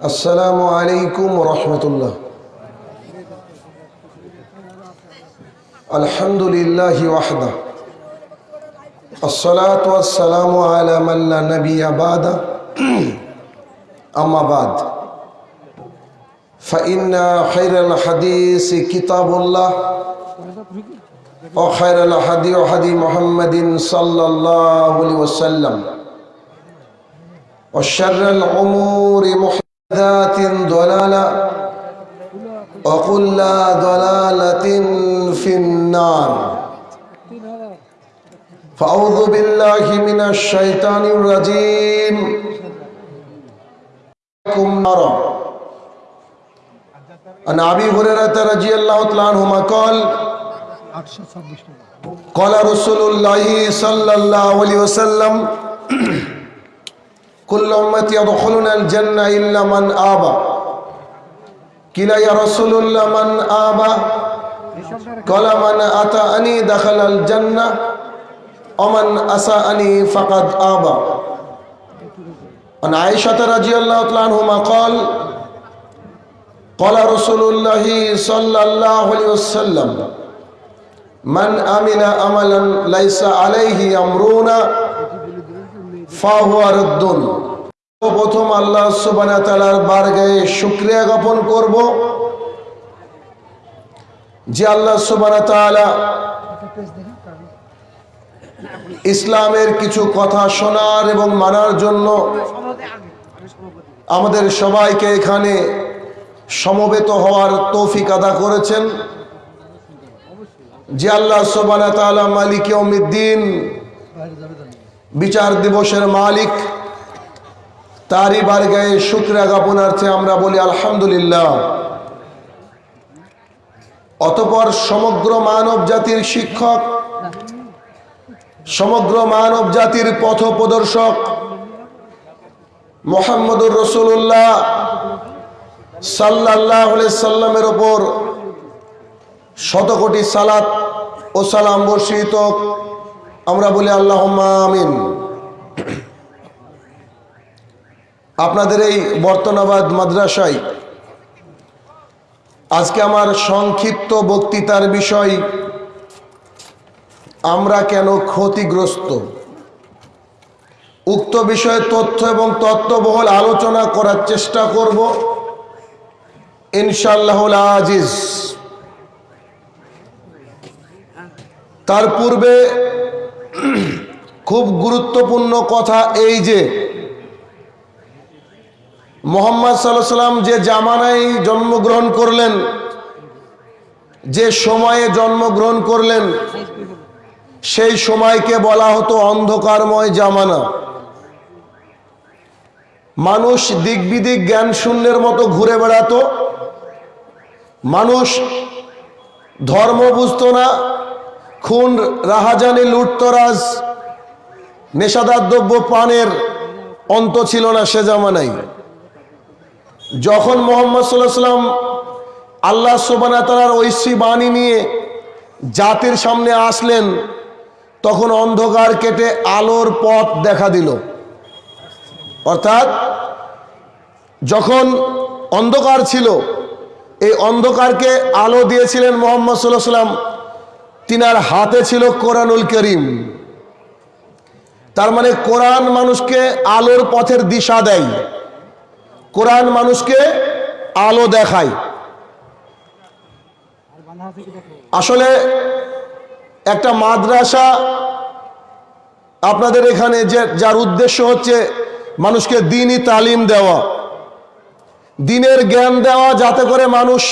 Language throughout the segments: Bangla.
السلام عليكم ورحمة الله. الحمد لله وحده. الصلاة والسلام على من لا نبي بعد. أما بعد. فإن خير الحديث كتاب الله. وخير الحديث حديث محمد صلى الله عليه وسلم. وشر الأمور محمد محدثات ضلالة وكل ضلالة في النار فأعوذ بالله من الشيطان الرجيم نارا عن أبي هريرة رضي الله تعالى عنهما قال قال رسول الله صلى الله عليه وسلم كل أمتي يدخلون الجنة إلا من آبى قيل يا رسول الله من آبى قال من أتاني دخل الجنة ومن أساءني فقد آبى عن عائشة رضي الله تعالى عنهما قال قال رسول الله صلى الله عليه وسلم من عمل عملا ليس عليه أمرنا ফাহুয়া রদ্দুন প্রথম আল্লাহ সুবানা তালার বারগায়ে শুক্রিয়া জ্ঞাপন করব যে আল্লাহ সুবানা তালা ইসলামের কিছু কথা শোনার এবং মানার জন্য আমাদের সবাইকে এখানে সমবেত হওয়ার তৌফিক আদা করেছেন। যে আল্লাহ সুবানা তালা মালিক অমিদ্দিন বিচার দিবসের মালিক। তারই বারগায়ে শুক্রিয়া জ্ঞাপনার্থে আমরা বলি আলহামদুলিল্লাহ। অতপর সমগ্র মানব জাতির শিক্ষক, সমগ্র মানব জাতির পথ প্রদর্শক মোহাম্মদুর রসুল্লাহ সাল্লাহ সাল্লামের ওপর শতকোটি সালাত ও সালাম বর্ষিত আমরা বলি আল্লাহ আমিন। আপনাদের এই বর্তনাবাদ মাদ্রাসায় আজকে আমার সংক্ষিপ্ত বক্তৃতার বিষয়, আমরা কেন ক্ষতিগ্রস্ত? উক্ত বিষয়ে তথ্য এবং তত্ত্ববহল আলোচনা করার চেষ্টা করব। ইনশাল্লাহ আজিজ। তার পূর্বে খুব গুরুত্বপূর্ণ কথা এই যে, মোহাম্মদ সাল্লাহ সাল্লাম যে জামানায় জন্মগ্রহণ করলেন, যে সময়ে জন্মগ্রহণ করলেন, সেই সময়কে বলা হতো অন্ধকারময় জামানা। মানুষ দিক বিদিক জ্ঞান শূন্যের মতো ঘুরে বেড়াতো, মানুষ ধর্ম বুঝতো না খুন রাহাজানি লুটতরাজ নেশাদার দ্রব্য পানের অন্ত ছিল না সে জামানাই যখন মোহাম্মদ সাল্লাহ সাল্লাম আল্লাহ সোবানা তালার বাণী নিয়ে জাতির সামনে আসলেন, তখন অন্ধকার কেটে আলোর পথ দেখা দিল। অর্থাৎ যখন অন্ধকার ছিল, এই অন্ধকারকে আলো দিয়েছিলেন মোহাম্মদ সাল্লাহ সাল্লাম তিনার হাতে ছিল কোরআনুল করিম। তার মানে কোরআন মানুষকে আলোর পথের দিশা দেয়। কোরআন মানুষকে আলো দেখায়। আসলে একটা মাদ্রাসা আপনাদের এখানে যে, যার উদ্দেশ্য হচ্ছে মানুষকে দিনই তালিম দেওয়া। দিনের জ্ঞান দেওয়া, যাতে করে মানুষ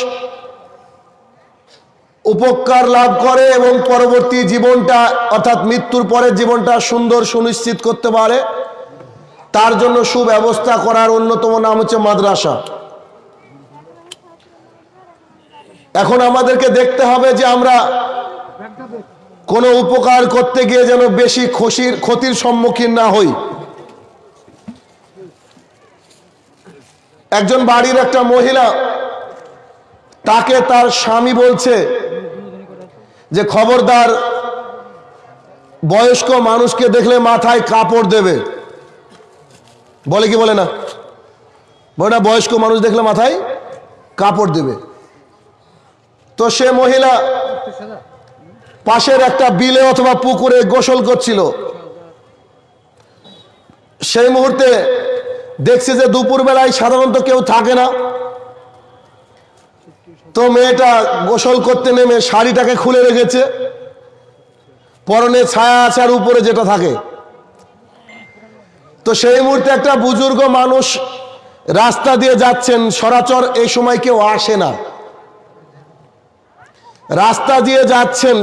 উপকার লাভ করে এবং পরবর্তী জীবনটা, অর্থাৎ মৃত্যুর পরের জীবনটা সুন্দর সুনিশ্চিত করতে পারে। তার জন্য সুব্যবস্থা করার অন্যতম নাম হচ্ছে মাদ্রাসা। এখন আমাদেরকে দেখতে হবে যে আমরা কোনো উপকার করতে গিয়ে যেন বেশি খুশির, ক্ষতির সম্মুখীন না হই। একজন বাড়ির একটা মহিলা, তাকে তার স্বামী বলছে যে খবরদার বয়স্ক মানুষকে দেখলে মাথায় কাপড় দেবে। বলে কি বলে না? ওটা বয়স্ক মানুষ দেখলে মাথায় কাপড় দেবে। তো সে মহিলা পাশের একটা বিলে অথবা পুকুরে গোসল করছিল। সেই মুহূর্তে দেখছে যে দুপুর বেলায় সাধারণত কেউ থাকে না। তো মেয়েটা গোসল করতে নেমে শাড়িটাকে খুলে রেখেছে। পরনে ছায়া আছার উপরে যেটা থাকে। তো সেই মুহূর্তে একটা বুজুর্গ মানুষ রাস্তা দিয়ে যাচ্ছেন, সরাচর এই সময় কেউ আসে না। রাস্তা দিয়ে যাচ্ছেন,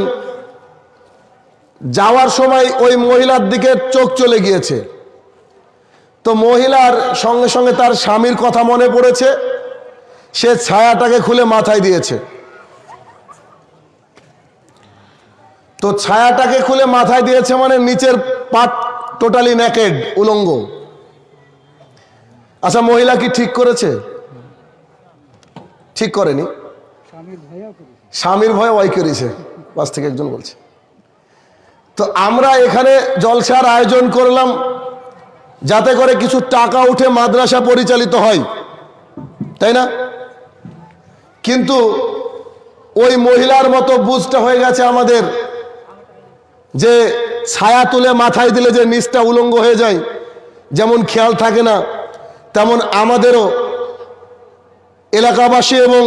যাওয়ার সময় ওই মহিলার দিকে চোখ চলে গিয়েছে। তো মহিলার সঙ্গে সঙ্গে তার স্বামীর কথা মনে পড়েছে। সে ছায়াটাকে খুলে মাথায় দিয়েছে। তো ছায়াটাকে খুলে মাথায় দিয়েছে মানে নিচের পাট টোটালি নেকেড উলঙ্গ। আচ্ছা মহিলা কি ঠিক করেছে? ঠিক করেনি। স্বামীর ভয়ে ওয়াই করেছে। পাশ থেকে একজন বলছে। তো আমরা এখানে জলসার আয়োজন করলাম যাতে করে কিছু টাকা উঠে মাদ্রাসা পরিচালিত হয়। তাই না? কিন্তু ওই মহিলার মতো বুঝটা হয়ে গেছে আমাদের যে ছায়া তুলে মাথায় দিলে যে নিচটা উলঙ্গ হয়ে যায়, যেমন খেয়াল থাকে না, তেমন আমাদেরও এলাকাবাসী এবং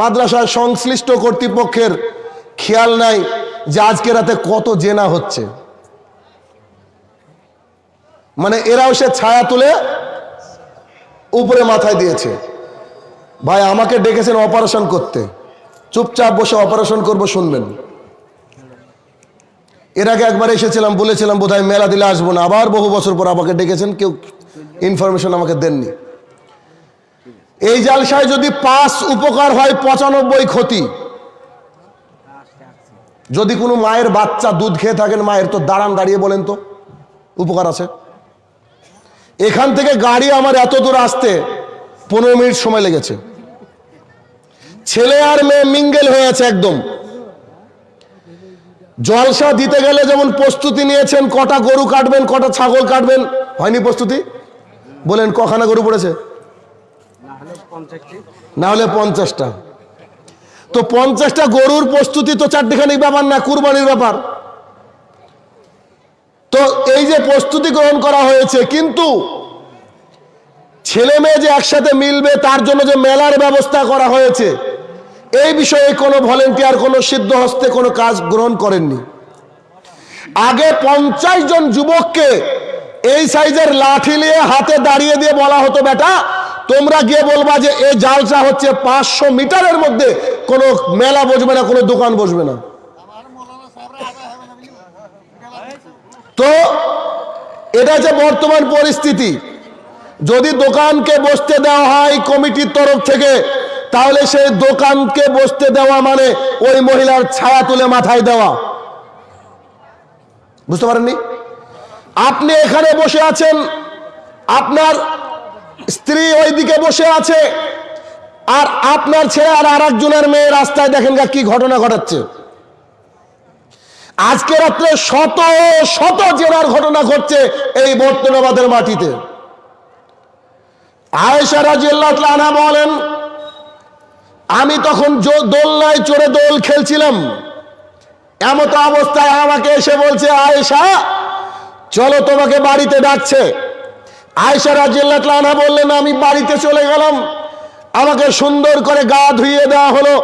মাদ্রাসার সংশ্লিষ্ট কর্তৃপক্ষের খেয়াল নাই যে আজকে রাতে কত জেনা হচ্ছে। মানে এরাও সে ছায়া তুলে উপরে মাথায় দিয়েছে। ভাই, আমাকে ডেকেছেন অপারেশন করতে। চুপচাপ বসে অপারেশন করব, শুনবেন। এর আগে একবার এসেছিলাম, বলেছিলাম বোধহয় মেলা দিলে আসব না। আবার বহু বছর পর আমাকে ডেকেছেন, কেউ ইনফরমেশন আমাকে দেননি। এই জালসায় যদি পাঁচ উপকার হয়, পঁচানব্বই ক্ষতি। যদি কোনো মায়ের বাচ্চা দুধ খেয়ে থাকেন, মায়ের তো দাঁড়ান দাঁড়িয়ে বলেন তো, উপকার আছে। এখান থেকে গাড়ি আমার এত দূর আসতে পনেরো মিনিট সময় লেগেছে। ছেলে আর মেয়ে মিঙ্গেল হয়ে আছে একদম। জলসা দিতে গেলে যেমন প্রস্তুতি নিয়েছেন, কটা গরু কাটবেন, কটা ছাগল কাটবেন। হয়নি প্রস্তুতি? বলেন, কখানা গরু পড়েছে? না হলে পঞ্চাশটা। তো পঞ্চাশটা গরুর প্রস্তুতি তো চারটিখানি ব্যাপার না, কুরবানির ব্যাপার। তো এই যে প্রস্তুতি গ্রহণ করা হয়েছে, কিন্তু ছেলে মেয়ে যে একসাথে মিলবে, তার জন্য যে মেলার ব্যবস্থা করা হয়েছে এই বিষয়ে কোনো ভলেন্টিয়ার, কোনো সিদ্ধ হস্তে কোনো কাজ গ্রহণ করেননি। আগে পঞ্চাশ জন যুবককে এই সাইজের লাঠি নিয়ে হাতে দাঁড়িয়ে দিয়ে বলা হতো, বেটা, তোমরা গিয়ে বলবা যে এই জালসা হচ্ছে পাঁচশো মিটারের মধ্যে কোনো মেলা বসবে না, কোনো দোকান বসবে না। তো এটা যে বর্তমান পরিস্থিতি, যদি দোকানকে বসতে দেওয়া হয় কমিটির তরফ থেকে তাহলে সেই দোকানকে বসতে দেওয়া মানে ওই মহিলার ছায়া তুলে মাথায় দেওয়া। বুঝতে পারেননি? আপনি এখানে বসে আছেন, আপনার স্ত্রী ওইদিকে বসে আছে, আর আপনার ছেলে আর আর একজনের মেয়ে রাস্তায় দেখেন কি ঘটনা ঘটাচ্ছে। আজকে রাত্রে শত শত জেনার ঘটনা ঘটছে এই বর্তমাবাদের মাটিতে। আয়েশা রাজিয়াল্লাহ বলেন আমি তখন দোলনায় চড়ে দোল খেলছিলাম। এমত অবস্থায় আমাকে এসে বলছে, আয়েশা, চলো তোমাকে বাড়িতে ডাকছে। আয়েশা রাজিয়াল্লাহ আনহা বললেন, আমি বাড়িতে চলে গেলাম। আমাকে সুন্দর করে গা ধুইয়ে দেওয়া হলো,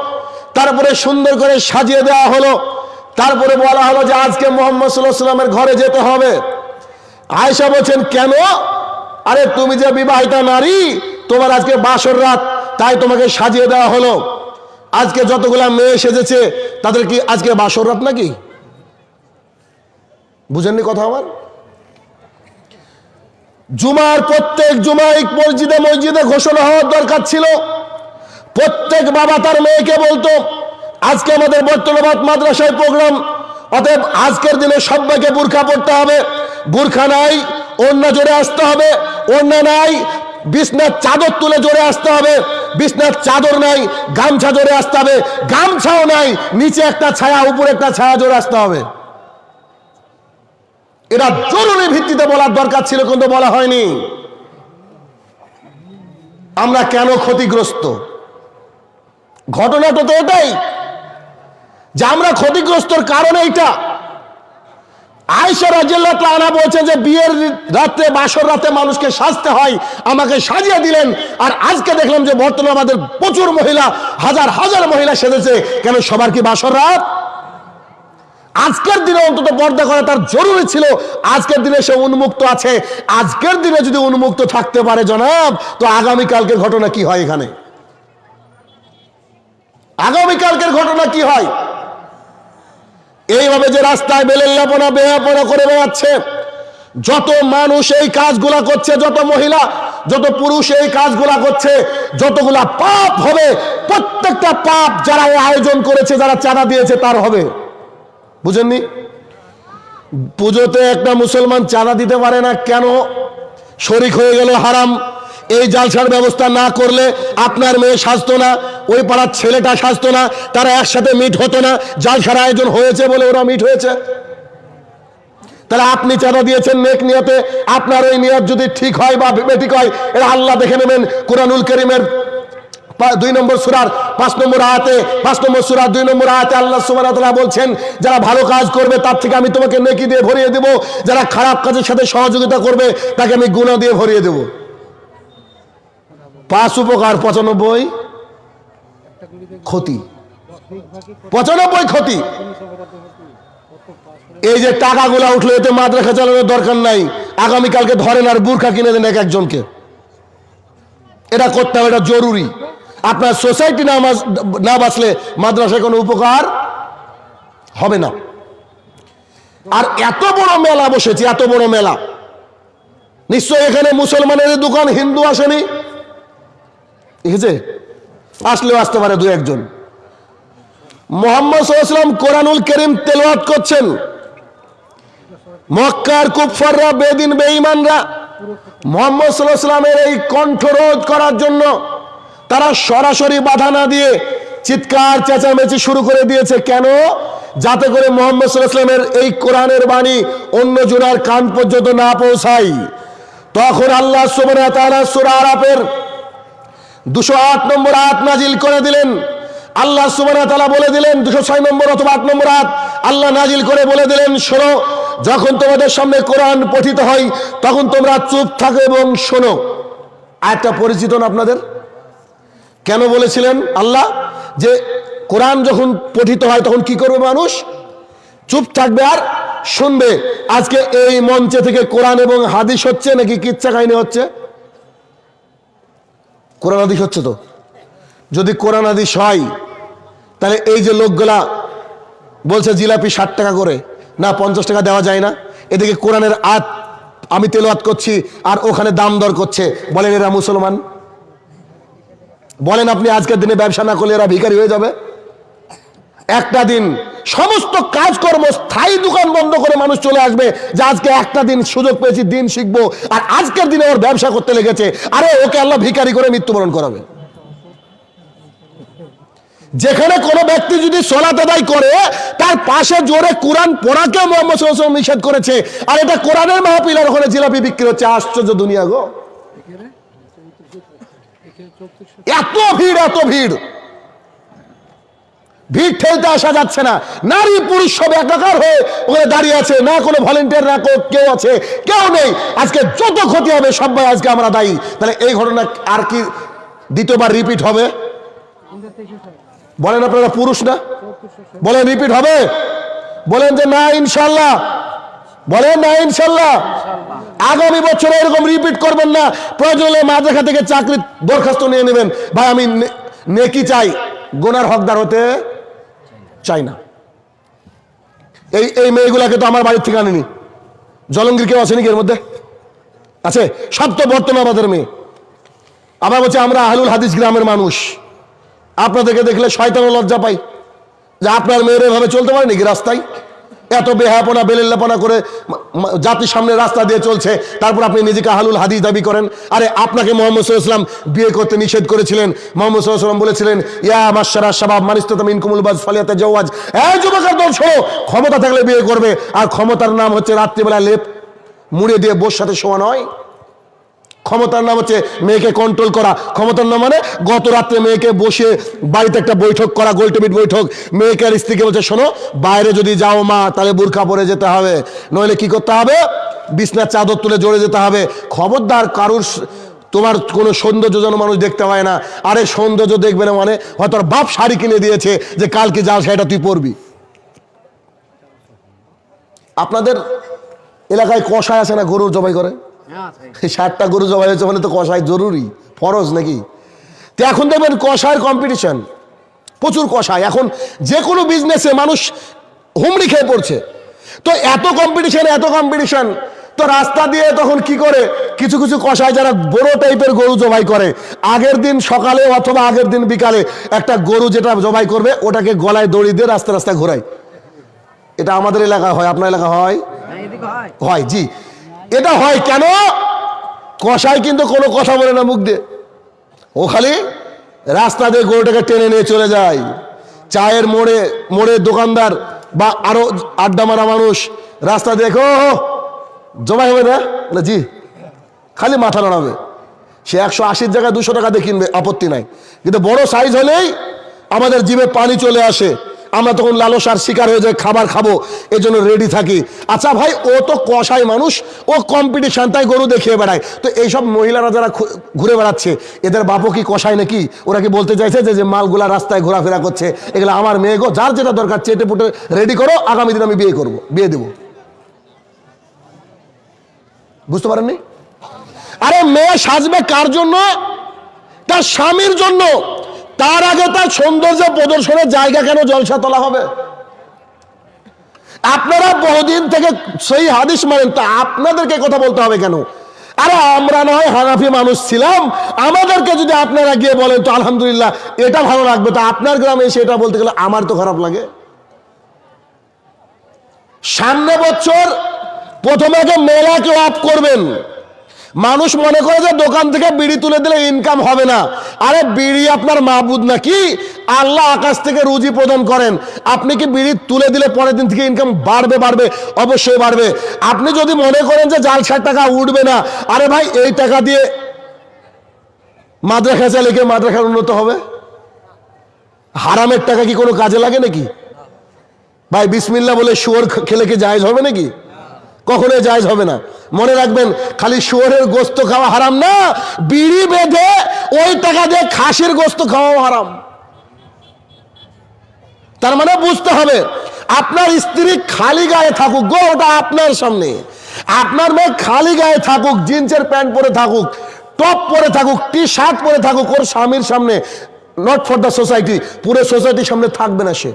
তারপরে সুন্দর করে সাজিয়ে দেওয়া হলো, তারপরে বলা হলো যে আজকে মোহাম্মদ সাল্লামের ঘরে যেতে হবে। আয়েশা বলছেন, কেন? আরে তুমি যে বিবাহিতা নারী, তোমার আজকে বাসর রাত। তাই তোমাকে সাজিয়ে দেওয়া হলো। আজকে যতগুলা মেয়ে সেজেছে, তাদের কি আজকে বাসর রাত নাকি? বুঝেননি কথা আমার? জুমার প্রত্যেক জুমাই মসজিদে মসজিদে ঘোষণা হওয়ার দরকার ছিল। প্রত্যেক বাবা তার মেয়েকে বলতো, আজকে আমাদের বর্তমাবাদ মাদ্রাসায় প্রোগ্রাম, অতএব আজকের দিনে সবাইকে বুরখা পড়তে হবে। বুরখা নাই, অন্য জোরে আসতে হবে। অন্য নাই, বিছনার চাদর তুলে জোরে আসতে হবে। বিছনার চাদর নাই, গামছা জোরে আসতে হবে। গামছাও নাই, নিচে একটা ছায়া, উপরে একটা ছায়া জোরে আসতে হবে। এটা জরুরি ভিত্তিতে বলার দরকার ছিল, কিন্তু বলা হয়নি। আমরা কেন ক্ষতিগ্রস্ত? ঘটনাটা তো এটাই যে আমরা ক্ষতিগ্রস্তর কারণ এইটা। আয়সা রাজিয়াল্লাহ তাআলা বলছেন যে বিয়ের রাতে, বাসর রাতে মানুষকে সাজতে হয়, আমাকে সাজিয়ে দিলেন। আর আজকে দেখলাম যে বর্তমানে আমাদের প্রচুর মহিলা, হাজার হাজার মহিলা সেজেছে। কেন সবার কি বাসর রাত? আজকের দিনে অন্তত পর্দা করা তার জরুরি ছিল। আজকের দিনে সে উন্মুক্ত আছে। আজকের দিনে যদি উন্মুক্ত থাকতে পারে জনাব, তো আগামীকালকের ঘটনা কি হয় এখানে? আগামীকালকের ঘটনা কি হয়? এইভাবে যে রাস্তায় বেলেল্লাপনা বেহাপনা করে বেড়াচ্ছে, যত মানুষ এই কাজগুলা করছে, যত মহিলা, যত পুরুষ এই কাজগুলা করছে, যতগুলা পাপ হবে, প্রত্যেকটা পাপ যারা আয়োজন করেছে, যারা চাঁদা দিয়েছে, তার হবে। বুঝেননি? পুজোতে একটা মুসলমান চাঁদা দিতে পারে না, কেন? শরিক হয়ে গেল হারাম। এই জালসার ব্যবস্থা না করলে আপনার মেয়ে সাজতো না, ওই পাড়ার ছেলেটা সাজতো না, তারা একসাথে মিট হতো না। জালসার আয়োজন হয়েছে বলে ওরা মিট হয়েছে। তাহলে আপনি চাঁদা দিয়েছেন নেক নিয়তে, আপনার ওই নিয়ত যদি ঠিক হয় বা বেঠিক হয় এটা আল্লাহ দেখে নেবেন কোরআনুল করিমের দুই নম্বর সুরার পাঁচ নম্বর আয়াতে, পাঁচ নম্বর সুরার দুই নম্বর আয়াতে আল্লাহ সুবাহ বলছেন, যারা ভালো কাজ করবে তার থেকে আমি তোমাকে নেকি দিয়ে ভরিয়ে দেব, যারা খারাপ কাজের সাথে সহযোগিতা করবে তাকে আমি গুণা দিয়ে ভরিয়ে দেব। পাঁচ উপকার, পঁচানব্বই ক্ষতি। পঁচানব্বই ক্ষতি। এই যে টাকাগুলা উঠল, এতে মাদ্রাসা চালানোর দরকার নাই। আগামীকালকে ধরেন আর বুর্খা কিনে দেন এক একজনকে। এটা করতে হবে, এটা জরুরি। আপনার সোসাইটি না বাঁচ- না বাঁচলে মাদ্রাসায় কোনো উপকার হবে না। আর এত বড় মেলা বসেছে, এত বড় মেলা। নিশ্চয় এখানে মুসলমানের দোকান, হিন্দু আসেনি। দেখেছে আসলেও আসতে পারে দু একজন। মোহাম্মদ সাল্লাম কোরআনুল করিম তেলাওয়াত করছেন। মক্কার কুফাররা বেদিন, বেঈমানরা মোহাম্মদ সাল্লামের এই কণ্ঠরোধ করার জন্য তারা সরাসরি বাধা না দিয়ে চিৎকার, চেঁচামেচি শুরু করে দিয়েছে। কেন? যাতে করে মোহাম্মদ সাল্লামের এই কোরআনের বাণী অন্য জোনার কান পর্যন্ত না পৌঁছায়। তখন আল্লাহ ওয়া তাআলা সূরা আরাফের দুশো আট নম্বর আয়াত নাজিল করে দিলেন। আল্লাহ ওয়া বলে দিলেন, দুশো ছয় নম্বর অথবা আট নম্বর আয়াত আল্লাহ নাজিল করে বলে দিলেন, শোনো, যখন তোমাদের সামনে কোরআন পঠিত হয়, তখন তোমরা চুপ থাকো এবং শোনো। আয়াতটা পরিচিত না আপনাদের? কেন বলেছিলেন আল্লাহ? যে কোরআন যখন পঠিত হয়, তখন কি করবে মানুষ? চুপ থাকবে আর শুনবে। আজকে এই মঞ্চে থেকে কোরআন এবং হাদিস হচ্ছে নাকি কিচ্ছা কাহিনী হচ্ছে? কোরআন হাদিস হচ্ছে তো? যদি কোরআন হাদিস হয়, তাহলে এই যে লোকগুলা বলছে জিলাপি ষাট টাকা করে, না পঞ্চাশ টাকা দেওয়া যায় না, এদিকে কোরআনের আত আমি তেলাওয়াত করছি আর ওখানে দাম দর করছে। বলেন এরা মুসলমান? বলেন আপনি আজকের দিনে ব্যবসা না করলে এরা ভিখারি হয়ে যাবে? একটা দিন সমস্ত কাজকর্ম স্থায়ী দোকান বন্ধ করে মানুষ চলে আসবে যে আজকে একটা দিন সুযোগ পেয়েছি দিন শিখব। আর আজকের দিনে ওর ব্যবসা করতে লেগেছে। আরে ওকে আল্লাহ ভিখারি করে মৃত্যুবরণ করাবে। যেখানে কোনো ব্যক্তি যদি সলাত আদায় করে তার পাশে জোরে কোরআন পড়াকে মোহাম্মদ নিষেধ করেছে। আর এটা কোরআনের মাহফিল আর ওখানে জিলাপি বিক্রি হচ্ছে। আশ্চর্য দুনিয়া গো। এত ভিড় এত ভিড়। ভিড় ঠেলতে আসা যাচ্ছে না। নারী পুরুষ সব একাকার হয়ে ওখানে দাঁড়িয়ে আছে। না কোনো ভলেন্টিয়ার না কেউ আছে। কেউ নেই। আজকে যত ক্ষতি হবে সবাই আজকে আমরা দায়ী। তাহলে এই ঘটনা আর কি দ্বিতীয়বার রিপিট হবে? বলেন আপনারা পুরুষ না? বলেন রিপিট হবে? বলেন যে না ইনশাল্লাহ বলেন না ইনশাল্লাহ আগামী বছর এরকম রিপিট করবেন না। প্রয়োজন মাঝেখা থেকে চাকরির দরখাস্ত নিয়ে নেবেন। ভাই, আমি নেকি চাই। গোনার হকদার হতে চাই না এই এই মেয়েগুলাকে তো আমার বাড়ির থেকে আনেনি। জলঙ্গির কেউ আছে নাকি এর মধ্যে? আছে? সব তো বর্তমান আমাদের মেয়ে। আবার বলছে, আমরা আহলুল হাদিস গ্রামের মানুষ। আপনাদেরকে দেখলে শয়তানও লজ্জা পাই যে আপনার মেয়ের এভাবে চলতে পারে নাকি রাস্তায়? এত বেহাপনা বেলেল্লাপনা করে জাতির সামনে রাস্তা দিয়ে চলছে, তারপর আপনি নিজেকে হালুল হাদিস দাবি করেন। আরে আপনাকে মোহাম্মদ সাল্লাম বিয়ে করতে নিষেধ করেছিলেন। মোহাম্মদ সাল্লাম বলেছিলেন, ইয়া মাসারা সাবাব মানিস্তাম ইনকুমুল বাজ ফালিয়াতে জওয়াজ। এই যুবকের ক্ষমতা থাকলে বিয়ে করবে, আর ক্ষমতার নাম হচ্ছে রাত্রিবেলা লেপ, মুড়ে দিয়ে বোর সাথে শোয়া নয়। ক্ষমতার নাম হচ্ছে মেয়েকে কন্ট্রোল করা। ক্ষমতার নাম মানে গত রাত্রে মেয়েকে বসে বাড়িতে একটা বৈঠক করা গোলটেবিট বৈঠক। মেয়েকে আর স্ত্রীকে বলছে, শোনো, বাইরে যদি যাও মা, তাহলে বুরখা পরে যেতে হবে। নইলে কি করতে হবে? বিছনার চাদর তুলে জড়ে যেতে হবে। খবরদার কারুর তোমার কোনো সৌন্দর্য যেন মানুষ দেখতে পায় না। আরে সৌন্দর্য দেখবে না মানে হয়তো ওর বাপ শাড়ি কিনে দিয়েছে যে কালকে জাল শাড়িটা তুই পরবি। আপনাদের এলাকায় কষায় আছে না গরুর জবাই করে? ষাটটা গরু জবাই হয়েছে মানে তো কষাই জরুরি ফরজ নাকি? তো এখন দেখবেন কষায়ের কম্পিটিশন প্রচুর কষায় এখন যে কোনো বিজনেসে মানুষ হুমড়ি খেয়ে পড়ছে। তো এত কম্পিটিশন এত কম্পিটিশন তো রাস্তা দিয়ে তখন কি করে? কিছু কিছু কষায় যারা বড় টাইপের গরু জবাই করে আগের দিন সকালে অথবা আগের দিন বিকালে একটা গরু যেটা জবাই করবে ওটাকে গলায় দড়ি দিয়ে রাস্তা রাস্তা ঘোরায়। এটা আমাদের এলাকা হয় আপনার এলাকা হয়। হয় জি। এটা হয় কেন? কষাই কিন্তু কোনো কথা বলে না মুখ দিয়ে। ও খালি রাস্তা দিয়ে গরুটাকে টেনে নিয়ে চলে যায়। চায়ের মোড়ে মোড়ে দোকানদার বা আরও আড্ডা মারা মানুষ রাস্তা দেখো জমাই হবে না? বলে, জি। খালি মাথা নাড়াবে। সে একশো আশির জায়গায় দুশো টাকা দিয়ে কিনবে আপত্তি নাই। কিন্তু বড় সাইজ হলেই আমাদের জিভে পানি চলে আসে। আমরা তখন লালসার শিকার হয়ে যাই, খাবার খাব এই জন্য রেডি থাকি। আচ্ছা ভাই, ও তো কষাই মানুষ, ও কম্পিটিশান তাই গরু দেখিয়ে বেড়ায়। তো এইসব মহিলারা যারা ঘুরে বেড়াচ্ছে, এদের বাপও কি কষায় নাকি? ওরা কি বলতে চাইছে যে মালগুলা রাস্তায় ঘোরাফেরা করছে, এগুলো আমার মেয়ে গো, যার যেটা দরকার চেটে পুটে রেডি করো, আগামী দিন আমি বিয়ে করব, বিয়ে দেবো। বুঝতে পারেননি? আরে মেয়ে সাজবে কার জন্য? তার স্বামীর জন্য। তার আগে তার সৌন্দর্য প্রদর্শনের জায়গা কেন জলসা তোলা হবে? আপনারা বহুদিন থেকে সেই হাদিস মানেন, তা আপনাদেরকে কথা বলতে হবে কেন? আরে আমরা নয় হানাফি মানুষ ছিলাম, আমাদেরকে যদি আপনারা গিয়ে বলেন, তো আলহামদুলিল্লাহ, এটা ভালো লাগবে। তো আপনার গ্রামে এসে এটা বলতে গেলে আমার তো খারাপ লাগে। সামনে বছর প্রথমে আগে মেলাকে অফ করবেন। মানুষ মনে করে যে দোকান থেকে বিড়ি তুলে দিলে ইনকাম হবে না। আরে বিড়ি আপনার মাহবুদ নাকি? আল্লাহ আকাশ থেকে রুজি প্রদান করেন। আপনি কি বিড়ি তুলে দিলে পরের দিন থেকে ইনকাম বাড়বে বাড়বে? অবশ্যই বাড়বে। আপনি যদি মনে করেন যে জাল ষাট টাকা উঠবে না, আরে ভাই, এই টাকা দিয়ে মাদ্রাসা চালিয়ে মাদ্রাসার উন্নত হবে? হারামের টাকা কি কোনো কাজে লাগে নাকি? ভাই বিসমিল্লা বলে শুয়োর খেলে কি জায়েজ হবে নাকি? কখনোই জায়জ হবে না। মনে রাখবেন, খালি শুয়োরের গোস্ত খাওয়া হারাম না, বিড়ি বেঁধে ওই টাকা দিয়ে খাসির গোস্ত খাওয়াও হারাম। তার মানে বুঝতে হবে, আপনার স্ত্রী খালি গায়ে থাকুক গো, ওটা আপনার সামনে। আপনার মেয়ে খালি গায়ে থাকুক, জিন্সের প্যান্ট পরে থাকুক, টপ পরে থাকুক টি শার্ট পরে থাকুক, ওর স্বামীর সামনে নট ফর দ্য সোসাইটি পুরো সোসাইটির সামনে থাকবে না সে।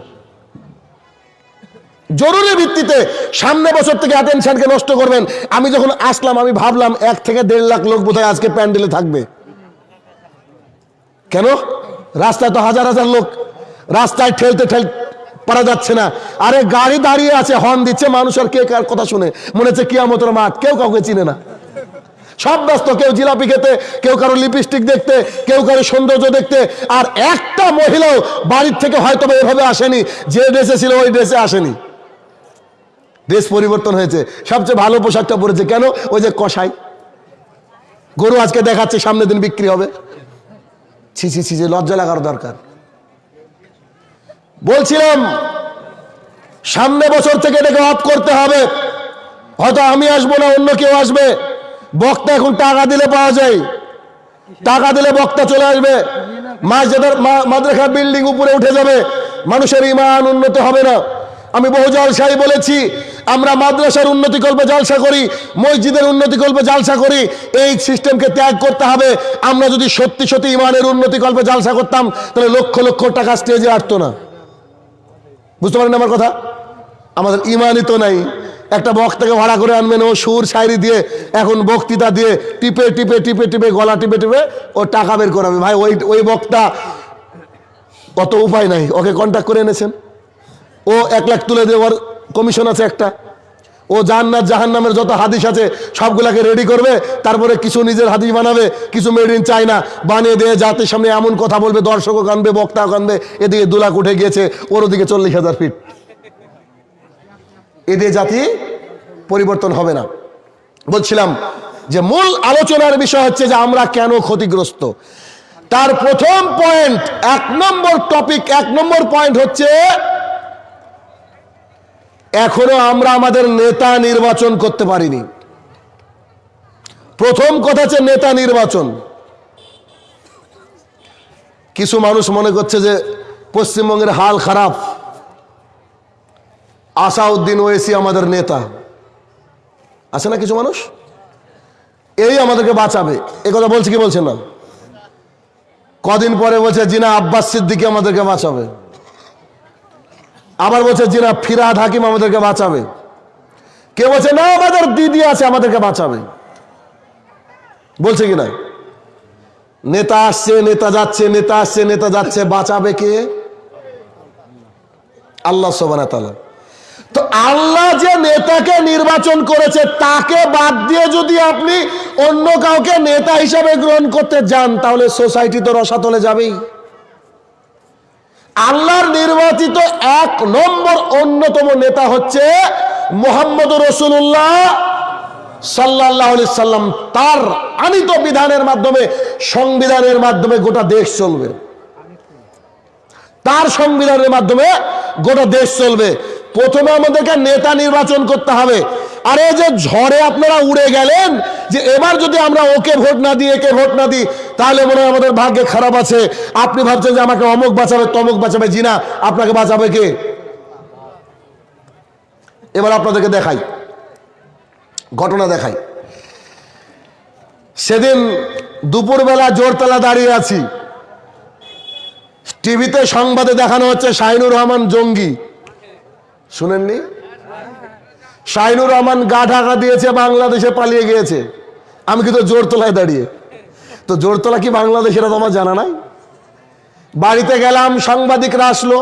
জরুরি ভিত্তিতে সামনে বছর থেকে অ্যাটেনশনকে নষ্ট করবেন। আমি যখন আসলাম, আমি ভাবলাম, এক থেকে দেড় লাখ লোক বোধহয় আজকে প্যান্ডেলে থাকবে। কেন? রাস্তায় তো হাজার হাজার লোক। রাস্তায় ঠেলতে ঠেল পারা যাচ্ছে না। আরে গাড়ি দাঁড়িয়ে আছে হর্ন দিচ্ছে, মানুষ আর কে কার কথা শুনে? মনে হচ্ছে কিয়ামতের মাঠ, কেউ কাউকে চিনে না। সব ব্যস্ত, কেউ জিলাপি খেতে, কেউ কারও লিপস্টিক দেখতে, কেউ কারও সৌন্দর্য দেখতে, আর একটা মহিলাও বাড়ির থেকে হয়তো এভাবে আসেনি, যে ড্রেসে ছিল ওই ড্রেসে আসেনি। ড্রেস পরিবর্তন হয়েছে। সবচেয়ে ভালো পোশাকটা পরেছে কেন? ওই যে কষাই গরু আজকে দেখাচ্ছে, সামনের দিন বিক্রি হবে। ছি ছি ছি লজ্জা লাগার দরকার। বলছিলাম, সামনে বছর থেকে এটাকে অফ করতে হবে। হয়তো আমি আসব না, অন্য কেউ আসবে। বক্তা এখন টাকা দিলে পাওয়া যায়। টাকা দিলে বক্তা চলে আসবে। মাসজাদার মাদ্রাসা বিল্ডিং উপরে উঠে যাবে। মানুষের ইমান উন্নত হবে না। আমি বহু জালসাই বলেছি, আমরা মাদ্রাসার উন্নতি কল্পে জালসা করি, মসজিদের উন্নতি কল্পে জালসা করি, এই সিস্টেমকে ত্যাগ করতে হবে। আমরা যদি সত্যি সত্যি ইমানের উন্নতি কল্পে জালসা করতাম, তাহলে লক্ষ লক্ষ টাকা স্টেজে আসতো না। বুঝতে পারেন আমার কথা? আমাদের ইমানই তো নাই। একটা বক্তাকে ভাড়া করে আনবেন, ও সুর শায়রি দিয়ে, এখন বক্তৃতা দিয়ে, টিপে টিপে টিপে টিপে, গলা টিপে টিপে, ও টাকা বের করাবে। ভাই, ওই ওই বক্তা কত উপায় নাই। ওকে কন্ট্যাক্ট করে এনেছেন? ও এক লাখ তুলে দেওয়ার কমিশন আছে একটা। ও জান্নাত, জাহান্নামের যত হাদিস আছে, সবগুলাকে রেডি করবে, তারপরে কিছু নিজের হাদিস বানাবে, কিছু মেড ইন চায়না বানিয়ে দিয়ে জাতির সামনে এমন কথা বলবে, দর্শকও কানবে, বক্তাও কানবে, এদিকে দু লাখ উঠে গিয়েছে, ওর ওদিকে চল্লিশ হাজার ফিট এদের জাতি পরিবর্তন হবে না। বলছিলাম যে মূল আলোচনার বিষয় হচ্ছে যে আমরা কেন ক্ষতিগ্রস্ত? তার প্রথম পয়েন্ট এক নম্বর টপিক এক নম্বর পয়েন্ট হচ্ছে এখনও আমরা আমাদের নেতা নির্বাচন করতে পারিনি। প্রথম কথা হচ্ছে নেতা নির্বাচন। কিছু মানুষ মনে করছে যে পশ্চিমবঙ্গের হাল খারাপ। আসাউদ্দিন ওয়েসি আমাদের নেতা। আছে না কিছু মানুষ? এই আমাদেরকে বাঁচাবে। এ কথা বলছে কি বলছে না? কদিন পরে বলছে জিনা আব্বাস সিদ্দিকি আমাদেরকে বাঁচাবে। আবার বলছে, জিনা ফিরাদ হাকিম আমাদেরকে বাঁচাবে। কে বলছে, না, আমাদের দিদি আছে, আমাদেরকে বাঁচাবে। বলছে কি না? নেতা আসছে, নেতা যাচ্ছে, নেতা আসছে, নেতা যাচ্ছে, বাঁচাবে কে? আল্লাহ সোবানা তো আল্লাহ যে নেতাকে নির্বাচন করেছে, তাকে বাদ দিয়ে যদি আপনি অন্য কাউকে নেতা হিসাবে গ্রহণ করতে যান, তাহলে সোসাইটি তো রসাতলে যাবেই। আল্লাহর নির্বাচিত এক নম্বর অন্যতম নেতা হচ্ছে মোহাম্মদ রসুল্লাহ সাল্লাহ সাল্লাম। তার আনিত বিধানের মাধ্যমে, সংবিধানের মাধ্যমে গোটা দেশ চলবে। তার সংবিধানের মাধ্যমে গোটা দেশ চলবে। প্রথমে আমাদেরকে নেতা নির্বাচন করতে হবে। আর যে ঝড়ে আপনারা উড়ে গেলেন, যে এবার যদি আমরা ওকে ভোট না দিই, একে ভোট না দিই, তাহলে মনে হয় আমাদের ভাগ্যে খারাপ আছে। আপনি ভাবছেন যে আমাকে অমুক বাঁচাবে, তমুক বাঁচাবে? জি না আপনাকে বাঁচাবে কে? এবার আপনাদেরকে দেখাই। ঘটনা দেখাই। সেদিন দুপুরবেলা জোরতলা দাঁড়িয়ে আছি। টিভিতে সংবাদে দেখানো হচ্ছে শাহিনুর রহমান জঙ্গি। শুনেননি? শাহিনুর রহমান গা ঢাকা দিয়েছে, বাংলাদেশে পালিয়ে গিয়েছে। আমি কিন্তু জোরতলায় দাঁড়িয়ে। তো জোরতলা কি বাংলাদেশ এটা তো আমার জানা নাই। বাড়িতে গেলাম, সাংবাদিকরা আসলো।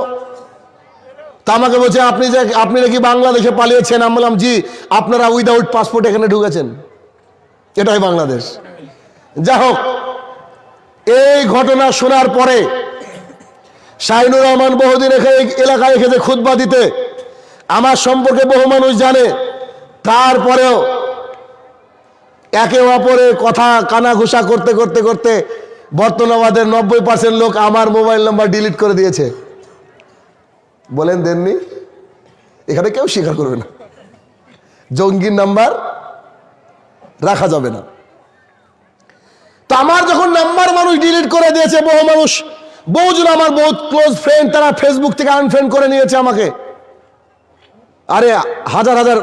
তা আমাকে বলছে, আপনি যে, আপনি নাকি বাংলাদেশে পালিয়েছেন? আমি বললাম, জি, আপনারা উইদাউট পাসপোর্ট এখানে ঢুকেছেন। এটাই বাংলাদেশ। যা হোক, এই ঘটনা শোনার পরে শাহিনুর রহমান বহুদিন এখানে, এলাকায় এসেছে খুতবা দিতে। আমার সম্পর্কে বহু মানুষ জানে। তারপরেও একে অপরে কথা কানাঘুষা করতে করতে করতে বর্তমানের নব্বই পার্সেন্ট লোক আমার মোবাইল নাম্বার ডিলিট করে দিয়েছে। বলেন দেননি? এখানে কেউ স্বীকার করবে না। জঙ্গির নাম্বার রাখা যাবে না। তো আমার যখন নাম্বার মানুষ ডিলিট করে দিয়েছে বহু মানুষ, বহুজন আমার বহুত ক্লোজ ফ্রেন্ড তারা ফেসবুক থেকে আনফ্রেন্ড করে নিয়েছে আমাকে। আরে হাজার হাজার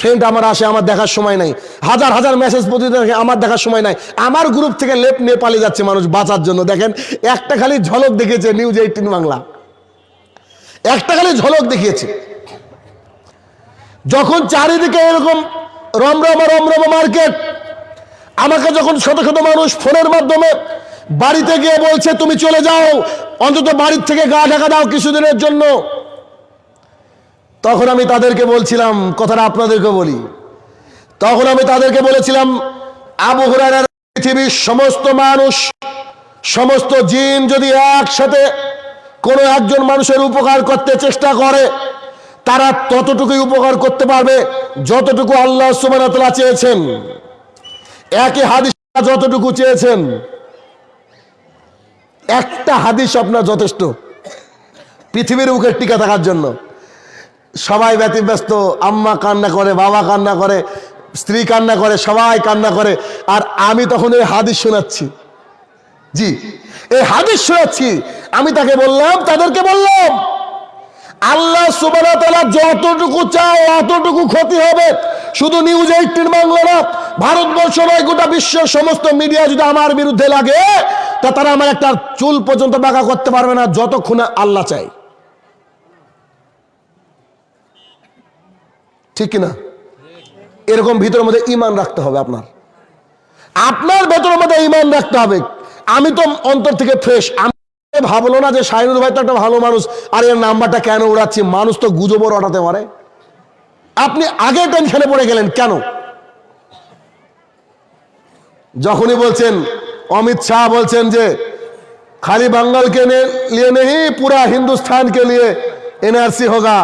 ফ্রেন্ড আমার আসে, আমার দেখার সময় নাই। হাজার হাজার মেসেজ প্রতিদিন আমার দেখার সময় নাই। আমার গ্রুপ থেকে লেপ নেপালে যাচ্ছে মানুষ বাঁচার জন্য। দেখেন, একটা খালি ঝলক দেখেছে নিউজ এইটিন বাংলা। একটা খালি ঝলক দেখিয়েছে। যখন চারিদিকে এরকম রমরমা রমরমা মার্কেট, আমাকে যখন শত শত মানুষ ফোনের মাধ্যমে বাড়িতে গিয়ে বলছে, তুমি চলে যাও, অন্তত বাড়ির থেকে গা ঢাকা দাও কিছুদিনের জন্য। তখন আমি তাদেরকে বলছিলাম, কথাটা আপনাদেরকে বলি। তখন আমি তাদেরকে বলেছিলাম, আবু হুরায়রার পৃথিবীর সমস্ত মানুষ, সমস্ত জিন যদি একসাথে কোনো একজন মানুষের উপকার করতে চেষ্টা করে, তারা ততটুকুই উপকার করতে পারবে যতটুকু আল্লাহ সুবান চেয়েছেন। একই হাদিস যতটুকু চেয়েছেন। একটা হাদিস আপনার যথেষ্ট। পৃথিবীর বুকে টিকা থাকার জন্য। সবাই ব্যতিব্যস্ত, আম্মা কান্না করে, বাবা কান্না করে, স্ত্রী কান্না করে, সবাই কান্না করে। আর আমি তখন এই হাদিস শোনাচ্ছি। জি, এই হাদিস শোনাচ্ছি। আমি তাকে বললাম, তাদেরকে বললাম, আল্লাহ যতটুকু চায় অতটুকু ক্ষতি হবে। শুধু নিউজ এইটিন বাংলা না, ভারতবর্ষ নয়, গোটা বিশ্বের সমস্ত মিডিয়া যদি আমার বিরুদ্ধে লাগে, তা তারা আমার একটা চুল পর্যন্ত বাঁকা করতে পারবে না, যতক্ষণে আল্লাহ চাই ঠিক কিনা? এরকম ভিতরের মধ্যে ইমান রাখতে হবে আপনার। আপনার ভেতরের মধ্যে ইমান রাখতে হবে। আমি তো অন্তর থেকে ফ্রেশ আমি ভাবলো না যে সাইনুদ ভাই তো একটা ভালো মানুষ। আর এর নাম্বারটা কেন উড়াচ্ছি? মানুষ তো গুজবর ওঠাতে পারে। আপনি আগে টেনশনে পড়ে গেলেন কেন? যখনই বলছেন, অমিত শাহ বলছেন যে, খালি বাঙ্গালকে নিয়ে নেই, পুরা হিন্দুস্তানকে নিয়ে এনআরসি হোগা।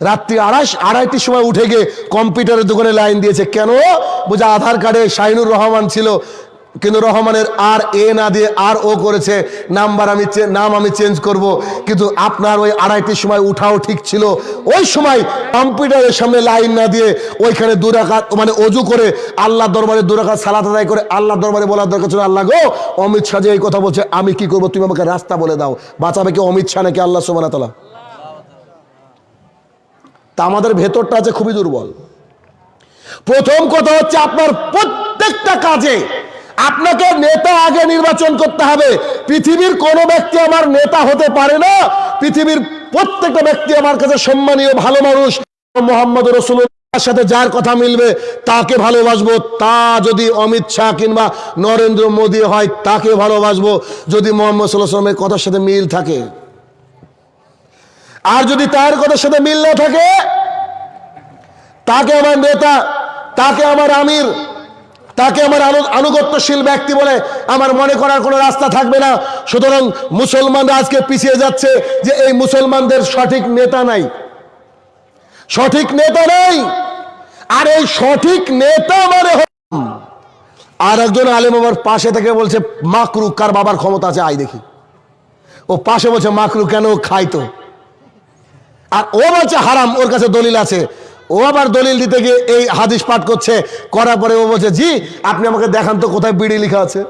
রাত্রি আড়াই আড়াইটির সময় উঠে গিয়ে কম্পিউটারের দোকানে লাইন দিয়েছে, কেন? বোঝা আধার কার্ডে শাহিনুর রহমান ছিল। কিন্তু রহমানের আর এ না দিয়ে আর ও করেছে, নাম্বার আমি নাম আমি চেঞ্জ করব। কিন্তু আপনার ওই আড়াইটির সময় উঠাও ঠিক ছিল। ওই সময় কম্পিউটারের সামনে লাইন না দিয়ে ওইখানে দুরাকাত মানে অজু করে আল্লাহ দরবারে দুরাকাত সালাত আদায় করে আল্লাহ দরবারে বলার দরকার ছিল, আল্লাহ গো, অমিত শাহ যে এই কথা বলছে, আমি কি করব? তুমি আমাকে রাস্তা বলে দাও। বাঁচাবে কি অমিত শাহ নাকি আল্লাহ সোমানা তালা তা আমাদের ভেতরটা আছে খুবই দুর্বল। প্রথম কথা হচ্ছে আপনার প্রত্যেকটা কাজে আপনাকে নেতা আগে নির্বাচন করতে হবে। পৃথিবীর কোন ব্যক্তি আমার নেতা হতে পারে না। পৃথিবীর প্রত্যেকটা ব্যক্তি আমার কাছে সম্মানীয়, ভালো মানুষ। মোহাম্মদ রসুলের সাথে যার কথা মিলবে, তাকে ভালোবাসবো। তা যদি অমিত শাহ কিংবা নরেন্দ্র মোদী হয়, তাকে ভালোবাসবো। যদি মোহাম্মদ সাল্লাহ সাল্লামের কথার সাথে মিল থাকে আর যদি তার কথার সাথে মিল না থাকে, তাকে আমার নেতা, তাকে আমার আমির, তাকে আমার আনু- আনুগত্যশীল ব্যক্তি বলে আমার মনে করার কোনো রাস্তা থাকবে না। সুতরাং মুসলমানরা আজকে পিছিয়ে যাচ্ছে যে এই মুসলমানদের সঠিক নেতা নাই। সঠিক নেতা নাই। আর এই সঠিক নেতা মানে আর একজন আলেম আমার পাশে থেকে বলছে, মাকরু, কার বাবার ক্ষমতা আছে? আই দেখি। ও পাশে বলছে, মাকরু, কেন খাই তো আর ও বলছে, হারাম, ওর কাছে দলিল আছে। ও আবার দলিল দিতে গিয়ে এই হাদিস পাঠ করছে। করার পরে ও বলছে, জি, আপনি আমাকে দেখান তো কোথায় বিড়ি লেখা আছে।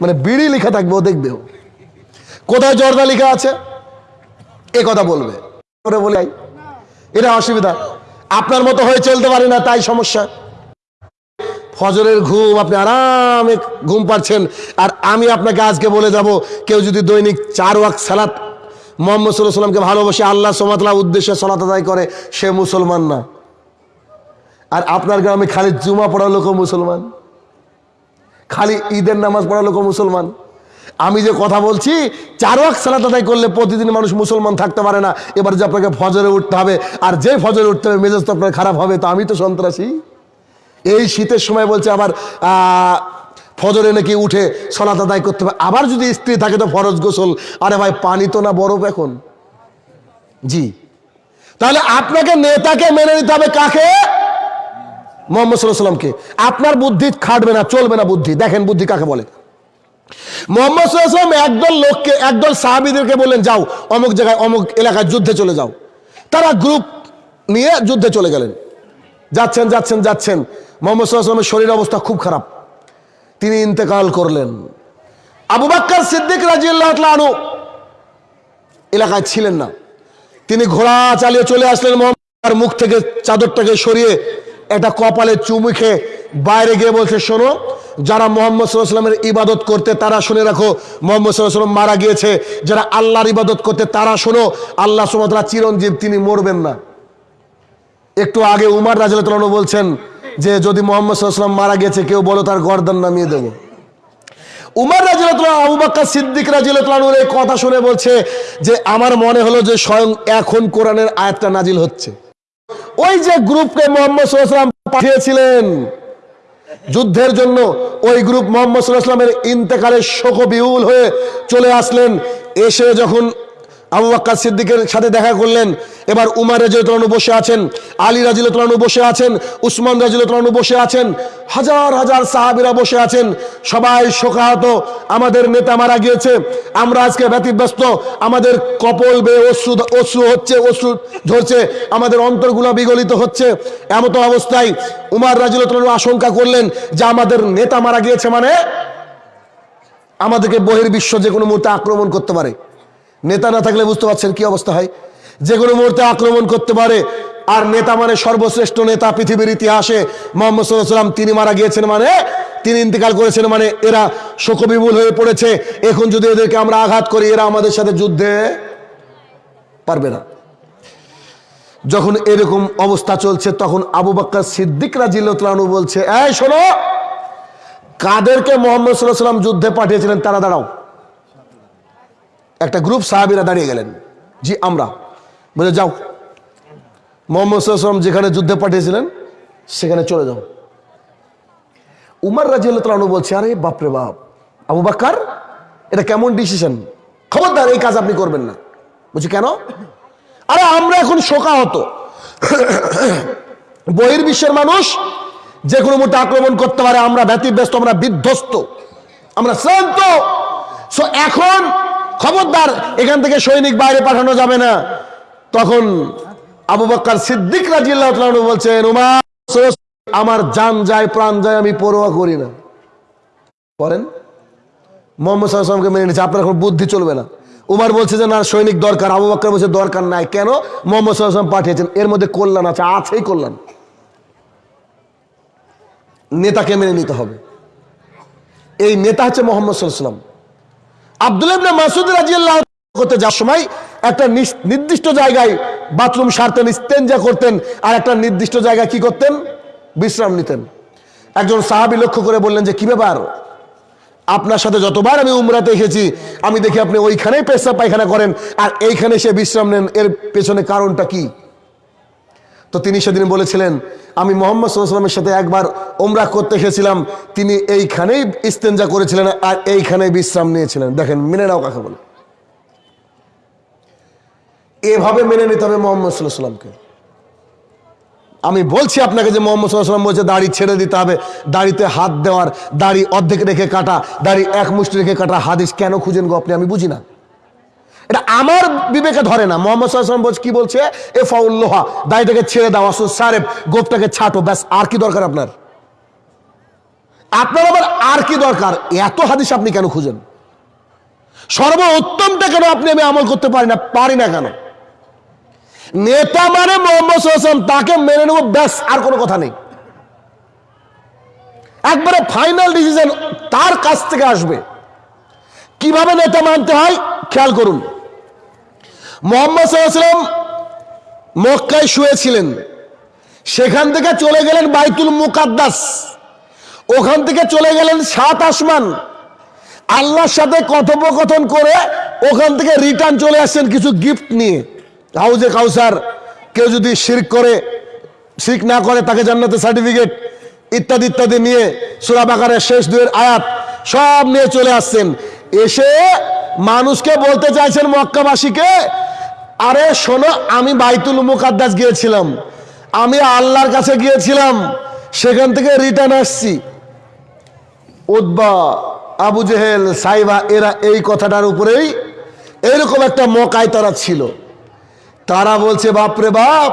মানে বিড়ি লেখা থাকবে, ও দেখবে ও। কোথায় জর্দা লেখা আছে? এ কথা বলবে। এটা অসুবিধা। আপনার মতো হয়ে চলতে পারি না, তাই সমস্যা। ফজরের ঘুম, আপনি আরামে ঘুম পাচ্ছেন। আর আমি আপনাকে আজকে বলে যাব, কেউ যদি দৈনিক চার ওয়াক সালাত মোহাম্মদ সাল্লাহ সাল্লামকে ভালোবাসে, আল্লাহ সোমাতলা উদ্দেশ্যে সলাত আদায় করে, সে মুসলমান না। আর আপনার গ্রামে খালি জুমা পড়া লোকও মুসলমান। খালি ঈদের নামাজ পড়া লোকও মুসলমান। আমি যে কথা বলছি, চার ওয়াক সালাত আদায় করলে প্রতিদিন মানুষ মুসলমান থাকতে পারে না। এবার যে আপনাকে ফজরে উঠতে হবে, আর যে ফজরে উঠতে হবে, মেজাজ তো আপনার খারাপ হবে, তো আমি তো সন্ত্রাসী। এই শীতের সময় বলছে আবার ফজরে নাকি উঠে সলাত আদায় করতে হবে। আবার যদি স্ত্রী থাকে তো ফরজ গোসল। আরে ভাই, পানি তো না বরফ এখন? জি। তাহলে আপনাকে, নেতাকে মেনে নিতে হবে কাকে? মোহাম্মদ সাল্লামকে আপনার বুদ্ধি খাটবে না, চলবে না বুদ্ধি। দেখেন বুদ্ধি কাকে বলে। মোহাম্মদ সাল্লাম একদল লোককে, একদল সাহাবিদেরকে বললেন, যাও, অমুক জায়গায়, অমুক এলাকায় যুদ্ধে চলে যাও। তারা গ্রুপ নিয়ে যুদ্ধে চলে গেলেন। যাচ্ছেন যাচ্ছেন যাচ্ছেন। মোহাম্মদ সাল্লামের শরীর অবস্থা খুব খারাপ। তিনি ইন্তেকাল করলেন। আবু বাক্কার সিদ্দিক রাজিয়াল্লাহ আনু এলাকায় ছিলেন না। তিনি ঘোড়া চালিয়ে চলে আসলেন মোহাম্মদ মুখ থেকে চাদরটাকে সরিয়ে একটা কপালে চুমুখে বাইরে গিয়ে বলছে, শোনো, যারা মোহাম্মদ সাল্লামের ইবাদত করতে, তারা শুনে রাখো, মোহাম্মদ সাল্লাম মারা গিয়েছে। যারা আল্লাহর ইবাদত করতে, তারা শোনো, আল্লাহ সুমতলা চিরঞ্জীব, তিনি মরবেন না। একটু আগে উমার রাজিয়াল বলছেন যে যদি মোহাম্মদ সাল্লাম মারা গেছে, কেউ বলো তার গর্দান নামিয়ে দেব। উমার রাজিয়াল আবু বাক্কা সিদ্দিক রাজিয়ালের এই কথা শুনে বলছে যে, আমার মনে হলো যে স্বয়ং এখন কোরআনের আয়াতটা নাজিল হচ্ছে। ওই যে গ্রুপকে মোহাম্মদ সাল্লাম পাঠিয়েছিলেন যুদ্ধের জন্য, ওই গ্রুপ মোহাম্মদ সাল্লাহামের ইন্তেকালের শোকবিহুল হয়ে চলে আসলেন। এসে যখন আবু বাক্কা সিদ্দিকের সাথে দেখা করলেন। এবার উমার রাজিউতলানু বসে আছেন, আলী রাজিউতলানু বসে আছেন, উসমান রাজিউতলানু বসে আছেন, হাজার হাজার সাহাবিরা বসে আছেন। সবাই শোকাহত, আমাদের নেতা মারা গিয়েছে, আমরা আজকে ব্যতিব্যস্ত, আমাদের কপল বে অশ্রু অশ্রু হচ্ছে, অশ্রু ঝরছে আমাদের অন্তরগুলো বিগলিত হচ্ছে। এমতো অবস্থায় উমার রাজিউতলানু আশঙ্কা করলেন যে আমাদের নেতা মারা গিয়েছে মানে আমাদেরকে বহির্বিশ্ব যে কোনো মুহূর্তে আক্রমণ করতে পারে। নেতা না থাকলে বুঝতে পারছেন কি অবস্থা হয়। যে কোনো মুহূর্তে আক্রমণ করতে পারে। আর নেতা মানে সর্বশ্রেষ্ঠ নেতা পৃথিবীর ইতিহাসে। মোহাম্মদ সাল্লাম তিনি মারা গিয়েছেন মানে তিনি ইন্তেকাল করেছেন মানে এরা শোকবিমূল হয়ে পড়েছে। এখন যদি এদেরকে আমরা আঘাত করি, এরা আমাদের সাথে যুদ্ধে পারবে না। যখন এরকম অবস্থা চলছে, তখন আবু বাক্কা সিদ্দিক রাজিল্লাহু বলছে, এই শোনো, কাদেরকে মোহাম্মদ সাল্লাহ সাল্লাম যুদ্ধে পাঠিয়েছিলেন, তারা দাঁড়াও। একটা গ্রুপ সাহাবিরা দাঁড়িয়ে গেলেন। জি, আমরা। বলে, যাও। মোহাম্মদ যেখানে যুদ্ধে পাঠিয়েছিলেন, সেখানে চলে যাও। উমার রাজিউল্লাহ বলছে, আরে বাপরে বাপ, আবু বাক্কার, এটা কেমন ডিসিশন খবরদার, এই কাজ আপনি করবেন না। বলছি, কেন? আরে, আমরা এখন শোকা হতো বহির্বিশ্বের মানুষ যে কোনো মুহূর্তে আক্রমণ করতে পারে, আমরা ব্যতিব্যস্ত, আমরা বিধ্বস্ত, আমরা শ্রান্ত। সো এখন খবরদার, এখান থেকে সৈনিক বাইরে পাঠানো যাবে না। তখন আবু বক্কর সিদ্দিক আনহু বলছেন, উমার আমার যান যায়, প্রাণ যায়, আমি পরোয়া করি না। করেন মোহাম্মদ সাল্লামকে মেনে নিচ্ছে আপনার এখন বুদ্ধি চলবে না। উমার বলছে যে, না, সৈনিক দরকার। আবু বক্কর বলছে, দরকার নাই। কেন? মোহাম্মদ সাল্লাম পাঠিয়েছেন। এর মধ্যে কল্যাণ আছে, আছেই কল্যাণ। নেতাকে মেনে নিতে হবে। এই নেতা হচ্ছে মোহাম্মদ সাল্লাম আব্দুল ইবনে মাসুদ রাজিয়াল্লাহ করতে যাওয়ার সময় একটা নির্দিষ্ট জায়গায় বাথরুম সারতেন, ইস্তেঞ্জা করতেন, আর একটা নির্দিষ্ট জায়গায় কি করতেন? বিশ্রাম নিতেন। একজন সাহাবি লক্ষ্য করে বললেন যে, কি ব্যাপার? আপনার সাথে যতবার আমি উমরাতে এসেছি, আমি দেখি আপনি ওইখানেই পেশা পায়খানা করেন, আর এইখানে এসে বিশ্রাম নেন, এর পেছনে কারণটা কি? তো তিনি সেদিন বলেছিলেন, আমি মোহাম্মদ সাল্লামের সাথে একবার ওমরা করতে এসেছিলাম। তিনি এইখানেই ইস্তেঞ্জা করেছিলেন আর এইখানেই বিশ্রাম নিয়েছিলেন। দেখেন, মেনে নাও কাকে বলে। এভাবে মেনে নিতে হবে মোহাম্মদ সাল্লাহ সাল্লামকে আমি বলছি আপনাকে যে মোহাম্মদ সাল্লাম বলছে, দাড়ি ছেড়ে দিতে হবে। দাড়িতে হাত দেওয়ার, দাড়ি অর্ধেক রেখে কাটা, দাড়ি এক মুষ্টি রেখে কাটা হাদিস কেন খুঁজেন গো আপনি? আমি বুঝি না। এটা আমার বিবেকে ধরে না। মোহাম্মদ বলছে, কি বলছে? এ ফাউল্লোহা দাড়িটাকে ছেড়ে দাও আসো সারেব, গোপটাকে ছাটো, ব্যাস, আর কি দরকার আপনার? আপনার আবার আর কি দরকার? এত হাদিস আপনি কেন খুঁজেন? সর্বোত্তমটা কেন আপনি আমি আমল করতে পারি না পারি না কেন? নেতা মানে মোহাম্মদ তাকে মেনে নেব, ব্যাস, আর কোনো কথা নেই। একবারে ফাইনাল ডিসিশন তার কাছ থেকে আসবে। কীভাবে নেতা মানতে হয়? খেয়াল করুন। মোহাম্মদ সাল্লাম মক্কায় শুয়েছিলেন। সেখান থেকে চলে গেলেন বাইতুল মুকাদ্দাস। ওখান থেকে চলে গেলেন সাত আসমান। আল্লাহর সাথে কথোপকথন করে ওখান থেকে রিটার্ন চলে আসছেন কিছু গিফট নিয়ে। হাউজে কাউসার, কেউ যদি শিরক করে, শিরক না করে তাকে জান্নাতে সার্টিফিকেট ইত্যাদি ইত্যাদি নিয়ে সুরা বাকারের শেষ দুয়ের আয়াত সব নিয়ে চলে আসছেন। এসে মানুষকে বলতে চাইছেন মক্কাবাসীকে আরে শোনো, আমি বাইতুল মুকাদ্দাস গিয়েছিলাম। আমি আল্লাহর কাছে গিয়েছিলাম। সেখান থেকে রিটার্ন আসছি। উদ্বা আবু জেহেল, সাইবা, এরা এই কথাটার উপরেই এরকম একটা মকায় তারা ছিল। তারা বলছে বাপরে বাপ,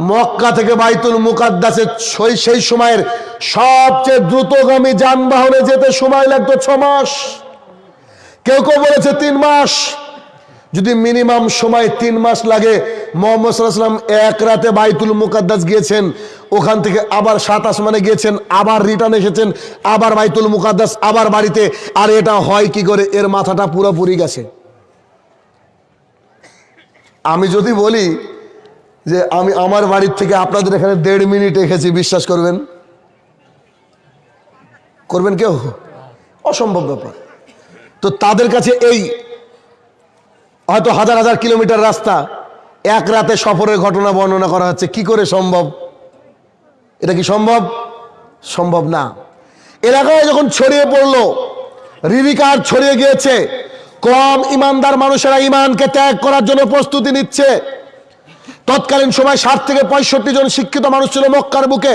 মক্কা থেকে বাইতুল মুকাদ্দাসে সেই সেই সময়ের সবচেয়ে দ্রুতগামী যানবাহনে যেতে সময় লাগতো ছ মাস। কেউ কেউ বলেছে তিন মাস। যদি মিনিমাম সময় তিন মাস লাগে, মোহাম্মদ সাল্লাম এক রাতে বাইতুল মুকাদ্দাস গিয়েছেন, ওখান থেকে আবার সাত আসমানে গিয়েছেন, আবার রিটার্ন এসেছেন, আবার বাইতুল মুকাদ্দাস, আবার বাড়িতে। আর এটা হয় কি করে? এর মাথাটা পুরোপুরি গেছে। আমি যদি বলি যে আমি আমার বাড়ির থেকে আপনাদের এখানে দেড় মিনিট এসেছি বিশ্বাস করবেন? করবেন কেউ? অসম্ভব ব্যাপার। তো তাদের কাছে এই হয়তো হাজার হাজার কিলোমিটার রাস্তা, এক রাতে সফরের ঘটনা বর্ণনা করা হচ্ছে। কি করে সম্ভব? এটা কি সম্ভব? সম্ভব না। এলাকায় যখন ছড়িয়ে পড়ল রিভিকার ছড়িয়ে গিয়েছে, কম ইমানদার মানুষেরা ইমানকে ত্যাগ করার জন্য প্রস্তুতি নিচ্ছে। তৎকালীন সময় ষাট থেকে পঁয়ষট্টি জন শিক্ষিত মানুষ ছিল মক্কার বুকে।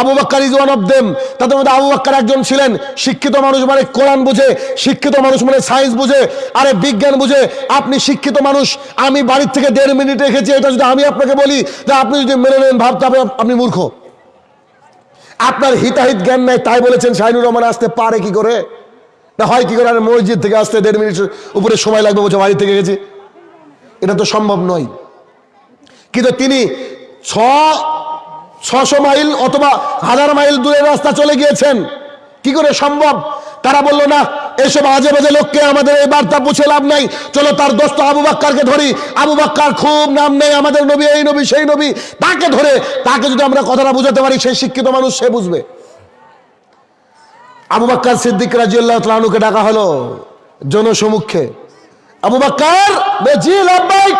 Abu Bakkar is one of them, তাদের মধ্যে আবু বাক্কার একজন ছিলেন। শিক্ষিত মানুষ মানে কোরআন বুঝে, শিক্ষিত মানুষ মানে সায়েন্স বুঝে, আরে বিজ্ঞান বুঝে। আপনি শিক্ষিত মানুষ, আমি বাড়ির থেকে দেড় মিনিট রেখেছি, এটা যদি আমি আপনাকে বলি, যে আপনি যদি মেনে নেন, ভাবতে আপনি মূর্খ। আপনার হিতাহিত জ্ঞান নাই, তাই বলেছেন শাহিনুর রহমান, আসতে পারে কি করে? না হয় কি করে, আর মসজিদ থেকে আসতে দেড় মিনিট উপরে সময় লাগবে, বলছে বাড়ি থেকে গেছি। এটা তো সম্ভব নয়। কিন্তু তিনি ছ, ছশো মাইল অথবা হাজার মাইল দূরের রাস্তা চলে গিয়েছেন। কি করে সম্ভব? তারা বলল, না, এসব আজে বাজে লোককে আমাদের এই বার্তা পুছে লাভ নাই। চলো তার দোস্ত আবু বাক্কারকে ধরি। আবু বাক্কার খুব নাম নেই, আমাদের নবী, এই নবী, সেই নবী। তাকে ধরে, তাকে যদি আমরা কথাটা বুঝাতে পারি, সেই শিক্ষিত মানুষ সে বুঝবে। আবু বাক্কার সিদ্দিক রাজিউল্লাহ ডাকা হলো জনসমুখে আবু বাক্কার বেজি লাভবাইক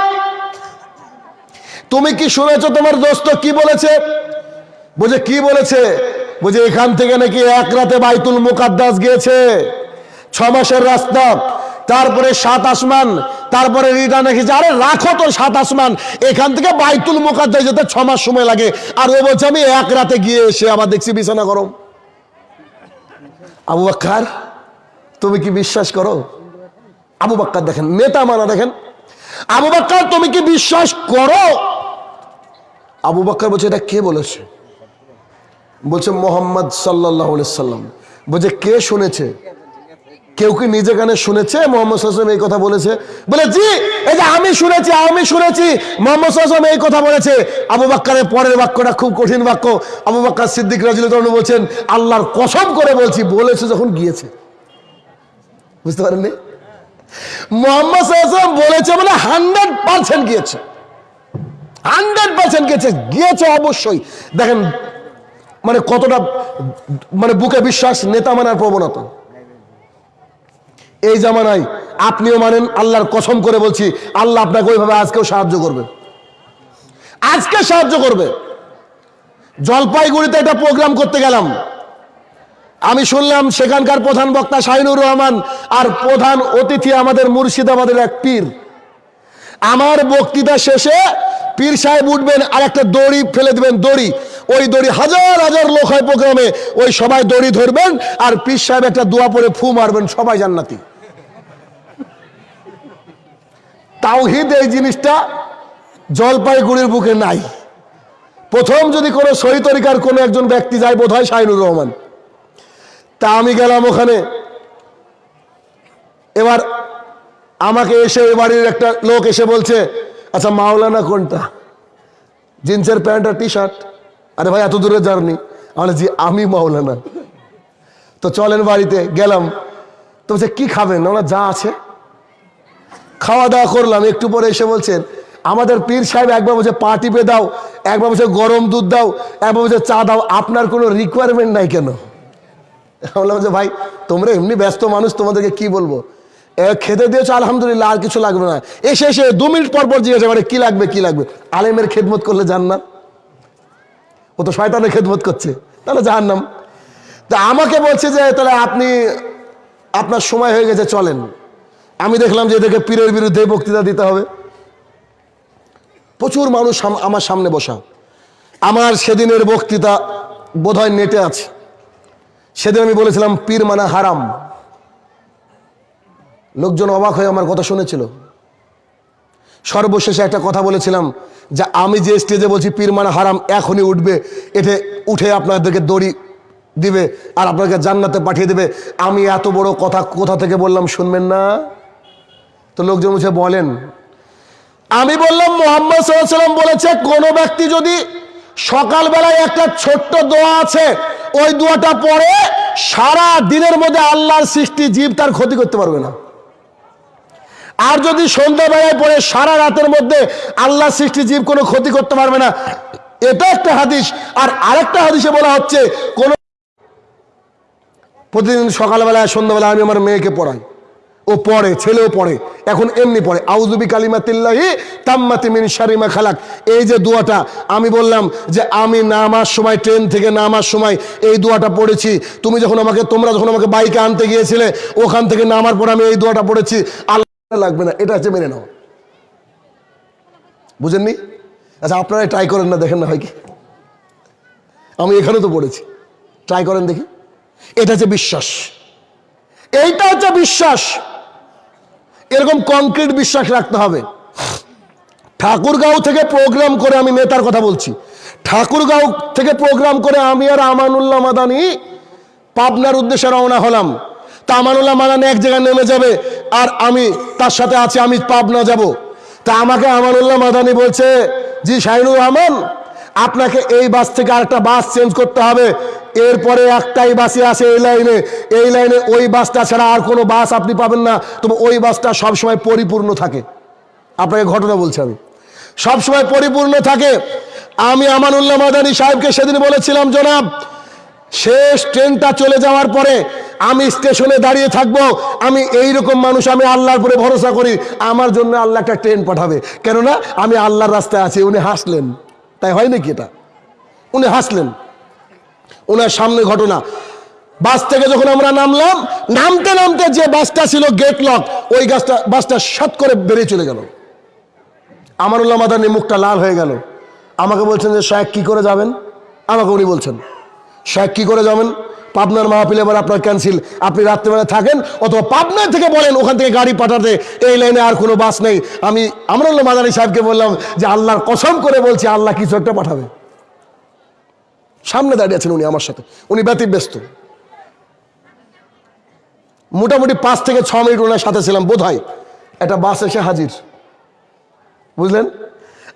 তুমি কি শুনেছো তোমার দোস্ত কি বলেছে? বুঝে কি বলেছে? বুঝে এখান থেকে নাকি এক রাতে বাইতুল মুকাদ্দাস গিয়েছে। ছ মাসের রাস্তা, তারপরে সাত আসমান, তারপরে রিটার্ন রেখেছে আরে রাখো তো সাত আসমান, এখান থেকে বাইতুল মুকাদ্দাস যেতে ছ মাস সময় লাগে। আর ও বলছে, আমি এক রাতে গিয়ে এসে আবার দেখছি বিছানা গরম। আবু বাক্কার, তুমি কি বিশ্বাস করো? আবু বাক্কার দেখেন, নেতা মানা দেখেন। আবু বাক্কার, তুমি কি বিশ্বাস করো? আবু বাক্কার বলছে, এটা কে বলেছে? বলছে, মোহাম্মদ সাল্লাহ সাল্লাম। বলছে, কে শুনেছে? কেউ কি নিজে কানে শুনেছে? মোহাম্মদ সাল্লাম এই কথা বলেছে? বলে, জি, এই যে আমি শুনেছি আমি শুনেছি। মোহাম্মদ সাল্লাম এই কথা বলেছে। আবু বাক্কারের পরের বাক্যটা খুব কঠিন বাক্য। আবু বাক্কার সিদ্দিক রাজিল বলছেন, আল্লাহর কসম করে বলছি, বলেছে যখন গিয়েছে। বুঝতে পারেননি? মোহাম্মদ সাল্লাম বলেছে বলে হান্ড্রেড পার্সেন্ট গিয়েছে। হান্ড্রেড পার্সেন্ট গিয়েছে গিয়েছে অবশ্যই। দেখেন মানে কতটা মানে বুকে বিশ্বাস, নেতা মানার প্রবণতা। এই জামানায় আপনিও মানেন, আল্লাহর কসম করে বলছি, আল্লাহ আপনাকে ওইভাবে আজকেও সাহায্য করবে। আজকে সাহায্য করবে। জলপাইগুড়িতে একটা প্রোগ্রাম করতে গেলাম। আমি শুনলাম সেখানকার প্রধান বক্তা শাহিনুর রহমান আর প্রধান অতিথি আমাদের মুর্শিদাবাদের এক পীর। আমার বক্তৃতা শেষে পীর সাহেব উঠবেন আর একটা দড়ি ফেলে দেবেন, দড়ি। ওই দড়ি হাজার হাজার লোক হয় প্রোগ্রামে, ওই সবাই দড়ি ধরবেন আর পীর সাহেব একটা দোয়া পরে ফু মারবেন, সবাই জান্নাতি। তাওহিদ এই জিনিসটা জলপাইগুড়ির বুকে নাই। প্রথম যদি কোনো সহি তরিকার কোনো একজন ব্যক্তি যায় বোধ হয় শাহিনুর রহমান। তা আমি গেলাম ওখানে। এবার আমাকে এসে এ বাড়ির একটা লোক এসে বলছে আচ্ছা মাওলানা কোনটা? জিন্সের প্যান্ট আর টি শার্ট আরে ভাই, এত দূরে জার্নি। আমি জি, আমি মাওলানা। তো চলেন বাড়িতে, গেলাম। তো বলছে, কি খাবেন? ওরা, যা আছে। খাওয়া দাওয়া করলাম, একটু পরে এসে বলছেন, আমাদের পীর সাহেব একবার বলছে, পা টিপে দাও, একবার বলছে, গরম দুধ দাও, একবার বলছে, চা দাও, আপনার কোনো রিকোয়ারমেন্ট নাই কেন? বললাম যে, ভাই, তোমরা এমনি ব্যস্ত মানুষ, তোমাদেরকে কি বলব? খেতে দিয়েছ, আলহামদুলিল্লাহ, আর কিছু লাগবে না। এসে এসে দু মিনিট পর পর জিজ্ঞাসা করে, কি লাগবে কি লাগবে? আলেমের খেদমত করলে যান না ও তো শয়তানের খেদমত করছে। তাহলে জাহান্নাম। তা আমাকে বলছে যে, তাহলে আপনি, আপনার সময় হয়ে গেছে, চলেন। আমি দেখলাম যে এদেরকে পীরের বিরুদ্ধে বক্তৃতা দিতে হবে। প্রচুর মানুষ আমার সামনে বসা। আমার সেদিনের বক্তৃতা বোধহয় নেটে আছে। সেদিন আমি বলেছিলাম, পীর মানে হারাম। লোকজন অবাক হয়ে আমার কথা শুনেছিল। সর্বশেষে একটা কথা বলেছিলাম যে আমি যে স্টেজে বলছি, পীর মানে হারাম, এখনই উঠবে। এতে উঠে আপনাদেরকে দড়ি দিবে আর আপনাকে জান্নাতে পাঠিয়ে দেবে। আমি এত বড় কথা কোথা থেকে বললাম শুনবেন না? তো লোকজন বলছে, বলেন। আমি বললাম, মোহাম্মদ সাল্লাম বলেছে, কোনো ব্যক্তি যদি সকালবেলায় একটা ছোট্ট দোয়া আছে, ওই দোয়াটা পড়ে সারা দিনের মধ্যে আল্লাহর সৃষ্টি জীব তার ক্ষতি করতে পারবে না। আর যদি সন্ধ্যাবেলায় পড়ে সারা রাতের মধ্যে আল্লাহ সৃষ্টি জীব কোনো ক্ষতি করতে পারবে না এটা একটা হাদিস। আর আরেকটা হাদিসে বলা হচ্ছে, কোন প্রতিদিন সকালবেলায় সন্ধ্যাবেলা আমি আমার মেয়েকে পড়াই। ও পড়ে, ছেলেও পড়ে, এখন এমনি পড়ে। আউজুবি কালিমাতিল্লাহি তাম্মাতি মিন শারিমা খালাক। এই যে দোয়াটা, আমি বললাম যে আমি নামার সময়, ট্রেন থেকে নামার সময়, এই দোয়াটা পড়েছি। তুমি যখন আমাকে, তোমরা যখন আমাকে বাইকে আনতে গিয়েছিলে, ওখান থেকে নামার পর আমি এই দোয়াটা পড়েছি। আল্লাহ লাগবে না, এটা হচ্ছে মেনে নাও। বুঝেননি? আচ্ছা আপনারা ট্রাই করেন না, দেখেন না হয় কি। আমি এখানে তো পড়েছি। ট্রাই করেন দেখি। এটা হচ্ছে বিশ্বাস। এইটা হচ্ছে বিশ্বাস। এরকম কংক্রিট বিশ্বাস রাখতে হবে। ঠাকুরগাঁও থেকে প্রোগ্রাম করে আমি নেতার কথা বলছি। ঠাকুরগাঁও থেকে প্রোগ্রাম করে আমি আর আমানুল্লাহ মাদানি পাবনার উদ্দেশ্যে রওনা হলাম। তা আমানুল্লাহ মাদানি এক জায়গায় নেমে যাবে, আর আমি তার সাথে আছি, আমি পাবনা যাব। তা আমাকে আমানুল্লাহ মাদানি বলছে, জি শাহিনুর রহমান, আপনাকে এই বাস থেকে আরেকটা বাস চেঞ্জ করতে হবে। এরপরে একটাই বাসে আসে এই লাইনে। এই লাইনে ওই বাসটা ছাড়া আর কোনো বাস আপনি পাবেন না। তবে ওই বাসটা সবসময় পরিপূর্ণ থাকে। আপনাকে ঘটনা বলছি আমি। সবসময় পরিপূর্ণ থাকে। আমি আমানুল্লাহ মাদানী সাহেবকে সেদিন বলেছিলাম, জনাব শেষ ট্রেনটা চলে যাওয়ার পরে আমি স্টেশনে দাঁড়িয়ে থাকব। আমি এই রকম মানুষ, আমি আল্লাহর উপরে ভরসা করি। আমার জন্য আল্লাহ একটা ট্রেন পাঠাবে। কেননা আমি আল্লাহর রাস্তায় আছি, উনি হাসলেন। তাই হয় নাকি এটা? উনি হাসলেন। ওনার সামনে ঘটনা। বাস থেকে যখন আমরা নামলাম, নামতে নামতে যে বাসটা ছিল গেট লক ওই গাছটা বাসটা সাত করে বেরিয়ে চলে গেল। আমানুল্লাহ মাদানি মুখটা লাল হয়ে গেল। আমাকে বলছেন যে, শায়েক, কি করে যাবেন? আমাকে উনি বলছেন শায়েক কি করে যাবেন? পাবনার মাহফিল এবার আপনার ক্যান্সেল আপনি রাত্রেবেলা থাকেন অথবা পাবনা থেকে বলেন, ওখান থেকে গাড়ি পাঠাতে। এই লাইনে আর কোনো বাস নেই। আমি আমরুল্লাহ মাদানি সাহেবকে বললাম যে আল্লাহর কসম করে বলছি, আল্লাহ কিছু একটা পাঠাবে। সামনে দাঁড়িয়ে আছেন উনি আমার সাথে। উনি ব্যতিব্যস্ত। মোটামুটি পাঁচ থেকে ছ মিনিট ওনার সাথে ছিলাম বোধ হয় একটা বাস এসে হাজির। বুঝলেন?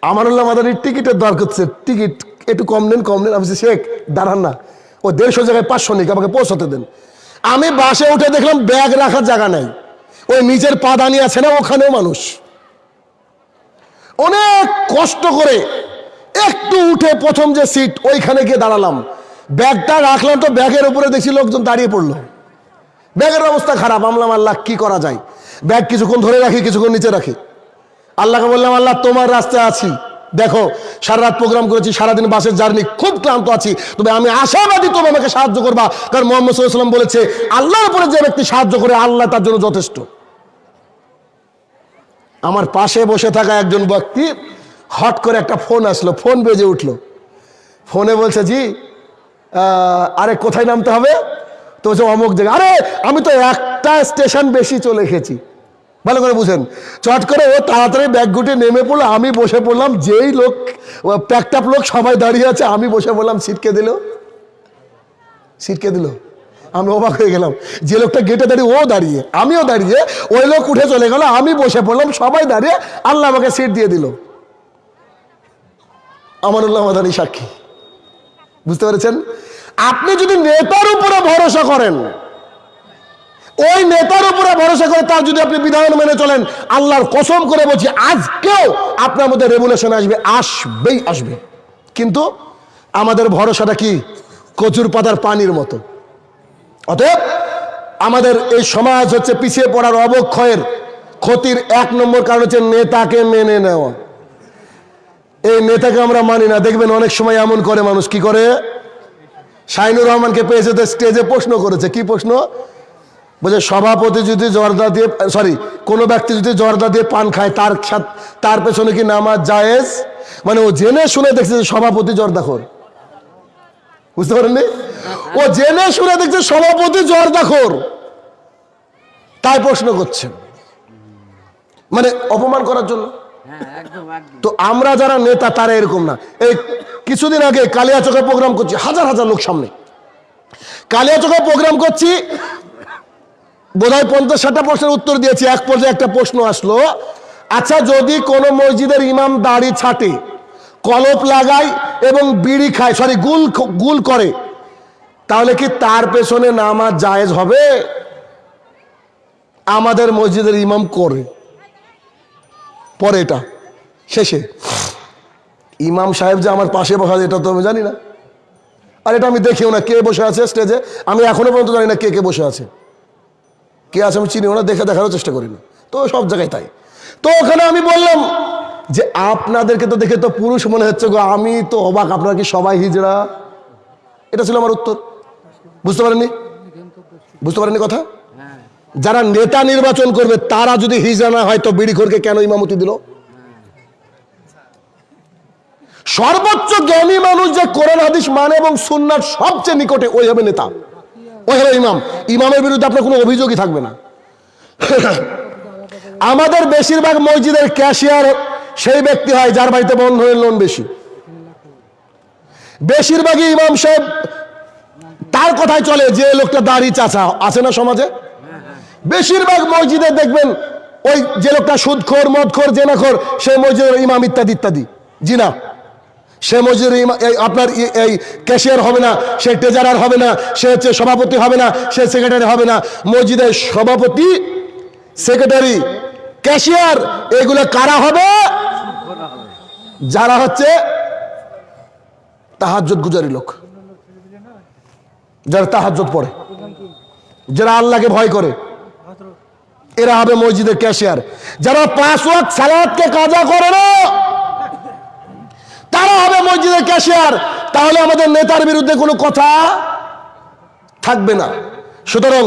আমানুল্লাহ মাদানির টিকিটের দর করছে টিকিট একটু কম নেন কম নেন। আমি শেখ, দাঁড়ান না। ও দেড়শো জায়গায় পাঁচশো নিক, আমাকে পৌঁছতে দেন। আমি বাসে উঠে দেখলাম ব্যাগ রাখার জায়গা নাই। ওই নিচের পাদানি আছে না, ওখানেও মানুষ। অনেক কষ্ট করে একটু উঠে প্রথম যে সিট, ওইখানে গিয়ে দাঁড়ালাম। ব্যাগটা রাখলাম তো, ব্যাগের উপরে দেখছি লোকজন দাঁড়িয়ে পড়ল। ব্যাগের অবস্থা খারাপ আমলাম আল্লাহ, কি করা যায়? ব্যাগ কিছুক্ষণ ধরে রাখি, কিছুক্ষণ নিচে রাখি। আল্লাহকে বললাম, আল্লাহ, তোমার রাস্তায় আছি। দেখো সারা রাত প্রোগ্রাম করেছি, সারাদিন বাসের জার্নি খুব ক্লান্ত আছি। তবে আমি আশাবাদী তুমি আমাকে সাহায্য করবা, কারণ মোহাম্মদ সাল্লাম বলেছে, আল্লাহর উপরে যে ব্যক্তি সাহায্য করে, আল্লাহ তার জন্য যথেষ্ট। আমার পাশে বসে থাকা একজন ব্যক্তি হট করে একটা ফোন আসলো ফোন বেজে উঠল। ফোনে বলছে, জি আরে, কোথায় নামতে হবে? তো বলছে, অমুক জায়গায়। আরে, আমি তো একটা স্টেশন বেশি চলে এসেছি। ভালো করে বুঝেন। চট করে ও তাড়াতাড়ি ব্যাগ গুটে নেমে পড়ল, আমি বসে পড়লাম, যেই লোক প্যাকটাপ লোক সবাই দাঁড়িয়ে আছে, আমি বসে পড়লাম সিটকে দিল। সিটকে দিল। আমি অবাক হয়ে গেলাম, যে লোকটা গেটে দাঁড়িয়ে, ও দাঁড়িয়ে, আমিও দাঁড়িয়ে, ওই লোক উঠে চলে গেল, আমি বসে পড়লাম, সবাই দাঁড়িয়ে আল্লাহ আমাকে সিট দিয়ে দিল। আমানুল্লাহ মাদানী সাক্ষী। বুঝতে পেরেছেন? আপনি যদি নেতার উপরে ভরসা করেন ওই নেতার উপরে ভরসা করে তার যদি আপনি বিধান মেনে চলেন, আল্লাহর কসম করে বলছি, আজকেও আপনার মধ্যে রেগুলেশন আসবে, আসবেই আসবে। কিন্তু আমাদের ভরসাটা কি? কচুর পাতার পানির মতো। অতএব আমাদের এই সমাজ হচ্ছে পিছিয়ে পড়ার অবক্ষয়ের ক্ষতির এক নম্বর কারণ হচ্ছে নেতাকে মেনে নেওয়া। এই নেতাকে আমরা মানি না। দেখবেন অনেক সময় এমন করে মানুষ। কি করে? শাইনুর রহমানকে পেয়েছে তো স্টেজে প্রশ্ন করেছে। কি প্রশ্ন? বলছে সভাপতি যদি জর্দা দিয়ে সরি কোনো ব্যক্তি যদি জর্দা দিয়ে পান খায় তার তার পেছনে কি নামাজ জায়েজ? মানে ও জেনে শুনে দেখছে যে সভাপতি জর্দাখোর। বুঝতে পারেননি? ও জেনে শুনে দেখছে সভাপতি জর্দাখোর। তাই প্রশ্ন করছেন। মানে অপমান করার জন্য? হ্যাঁ তো আমরা যারা নেতা তারা এরকম না। এই কিছুদিন আগে কালিয়াচকে প্রোগ্রাম করছি হাজার হাজার লোক সামনে। কালিয়াচকে প্রোগ্রাম করছি বোধহয় পঞ্চাশ ষাটটা প্রশ্নের উত্তর দিয়েছি, এক পর্যায়ে একটা প্রশ্ন আসলো। আচ্ছা যদি কোনো মসজিদের ইমাম দাড়ি ছাটে, কলপ লাগায় এবং বিড়ি খায় সরি গুল গুল করে, তাহলে কি তার পেছনে নামাজ জায়েজ হবে? আমাদের মসজিদের ইমাম করে। পরে এটা, শেষে। ইমাম সাহেব যে আমার পাশে বসা এটা তো আমি জানি না। আর এটা আমি দেখিও না, কে বসে আছে স্টেজে আমি এখনও পর্যন্ত জানি না কে কে বসে আছে। কে আছে আমি চিনিও না দেখে দেখারও চেষ্টা করি না। তো সব জায়গায় তাই। তো ওখানে আমি বললাম যে, আপনাদেরকে তো দেখে তো পুরুষ মনে হচ্ছে গো, আমি তো অবাক, আপনারা কি সবাই হিজড়া? এটা ছিল আমার উত্তর। বুঝতে পারেননি? বুঝতে পারেননি কথা? যারা নেতা নির্বাচন করবে, তারা যদি হিজড়া না হয়, তো বিড়িখোরকে কেন ইমামতি দিল? সর্বোচ্চ জ্ঞানী মানুষ যে কোরআন, হাদিস মানে এবং সুন্নার সবচেয়ে নিকটে, ওই হবে নেতা। হবে ইমাম। ইমামের বিরুদ্ধে আপনার কোনো অভিযোগই থাকবে না। আমাদের বেশিরভাগ মসজিদের ক্যাশিয়ার সেই ব্যক্তি হয় যার বাড়িতে বন্ধনের লোন বেশি। বেশিরভাগই ইমাম সাহেব তার কথাই চলে যে লোকটা দাড়ি চাচা, আছে না সমাজে? বেশিরভাগ মসজিদে দেখবেন ওই যে লোকটা সুদখোর, মদখোর, জেনাখোর, সেই মসজিদের ইমাম ইত্যাদি ইত্যাদি। জি না। সে এই আপনার এই ক্যাশিয়ার হবে না, সে ট্রেজারার হবে না, সে হচ্ছে সভাপতি হবে না, সে সেক্রেটারি হবে না। মসজিদের সভাপতি সেক্রেটারি ক্যাশিয়ার এগুলো কারা হবে? যারা হচ্ছে তাহাজ্জত গুজারি লোক। যারা তাহাজ্জত পড়ে। যারা আল্লাহকে ভয় করে। এরা হবে মসজিদের ক্যাশিয়ার যারা পাঁচ ওয়াক্ত সালাদকে কাজা করে না তারা হবে মসজিদের ক্যাশিয়ার। তাহলে আমাদের নেতার বিরুদ্ধে কোনো কথা থাকবে না। সুতরাং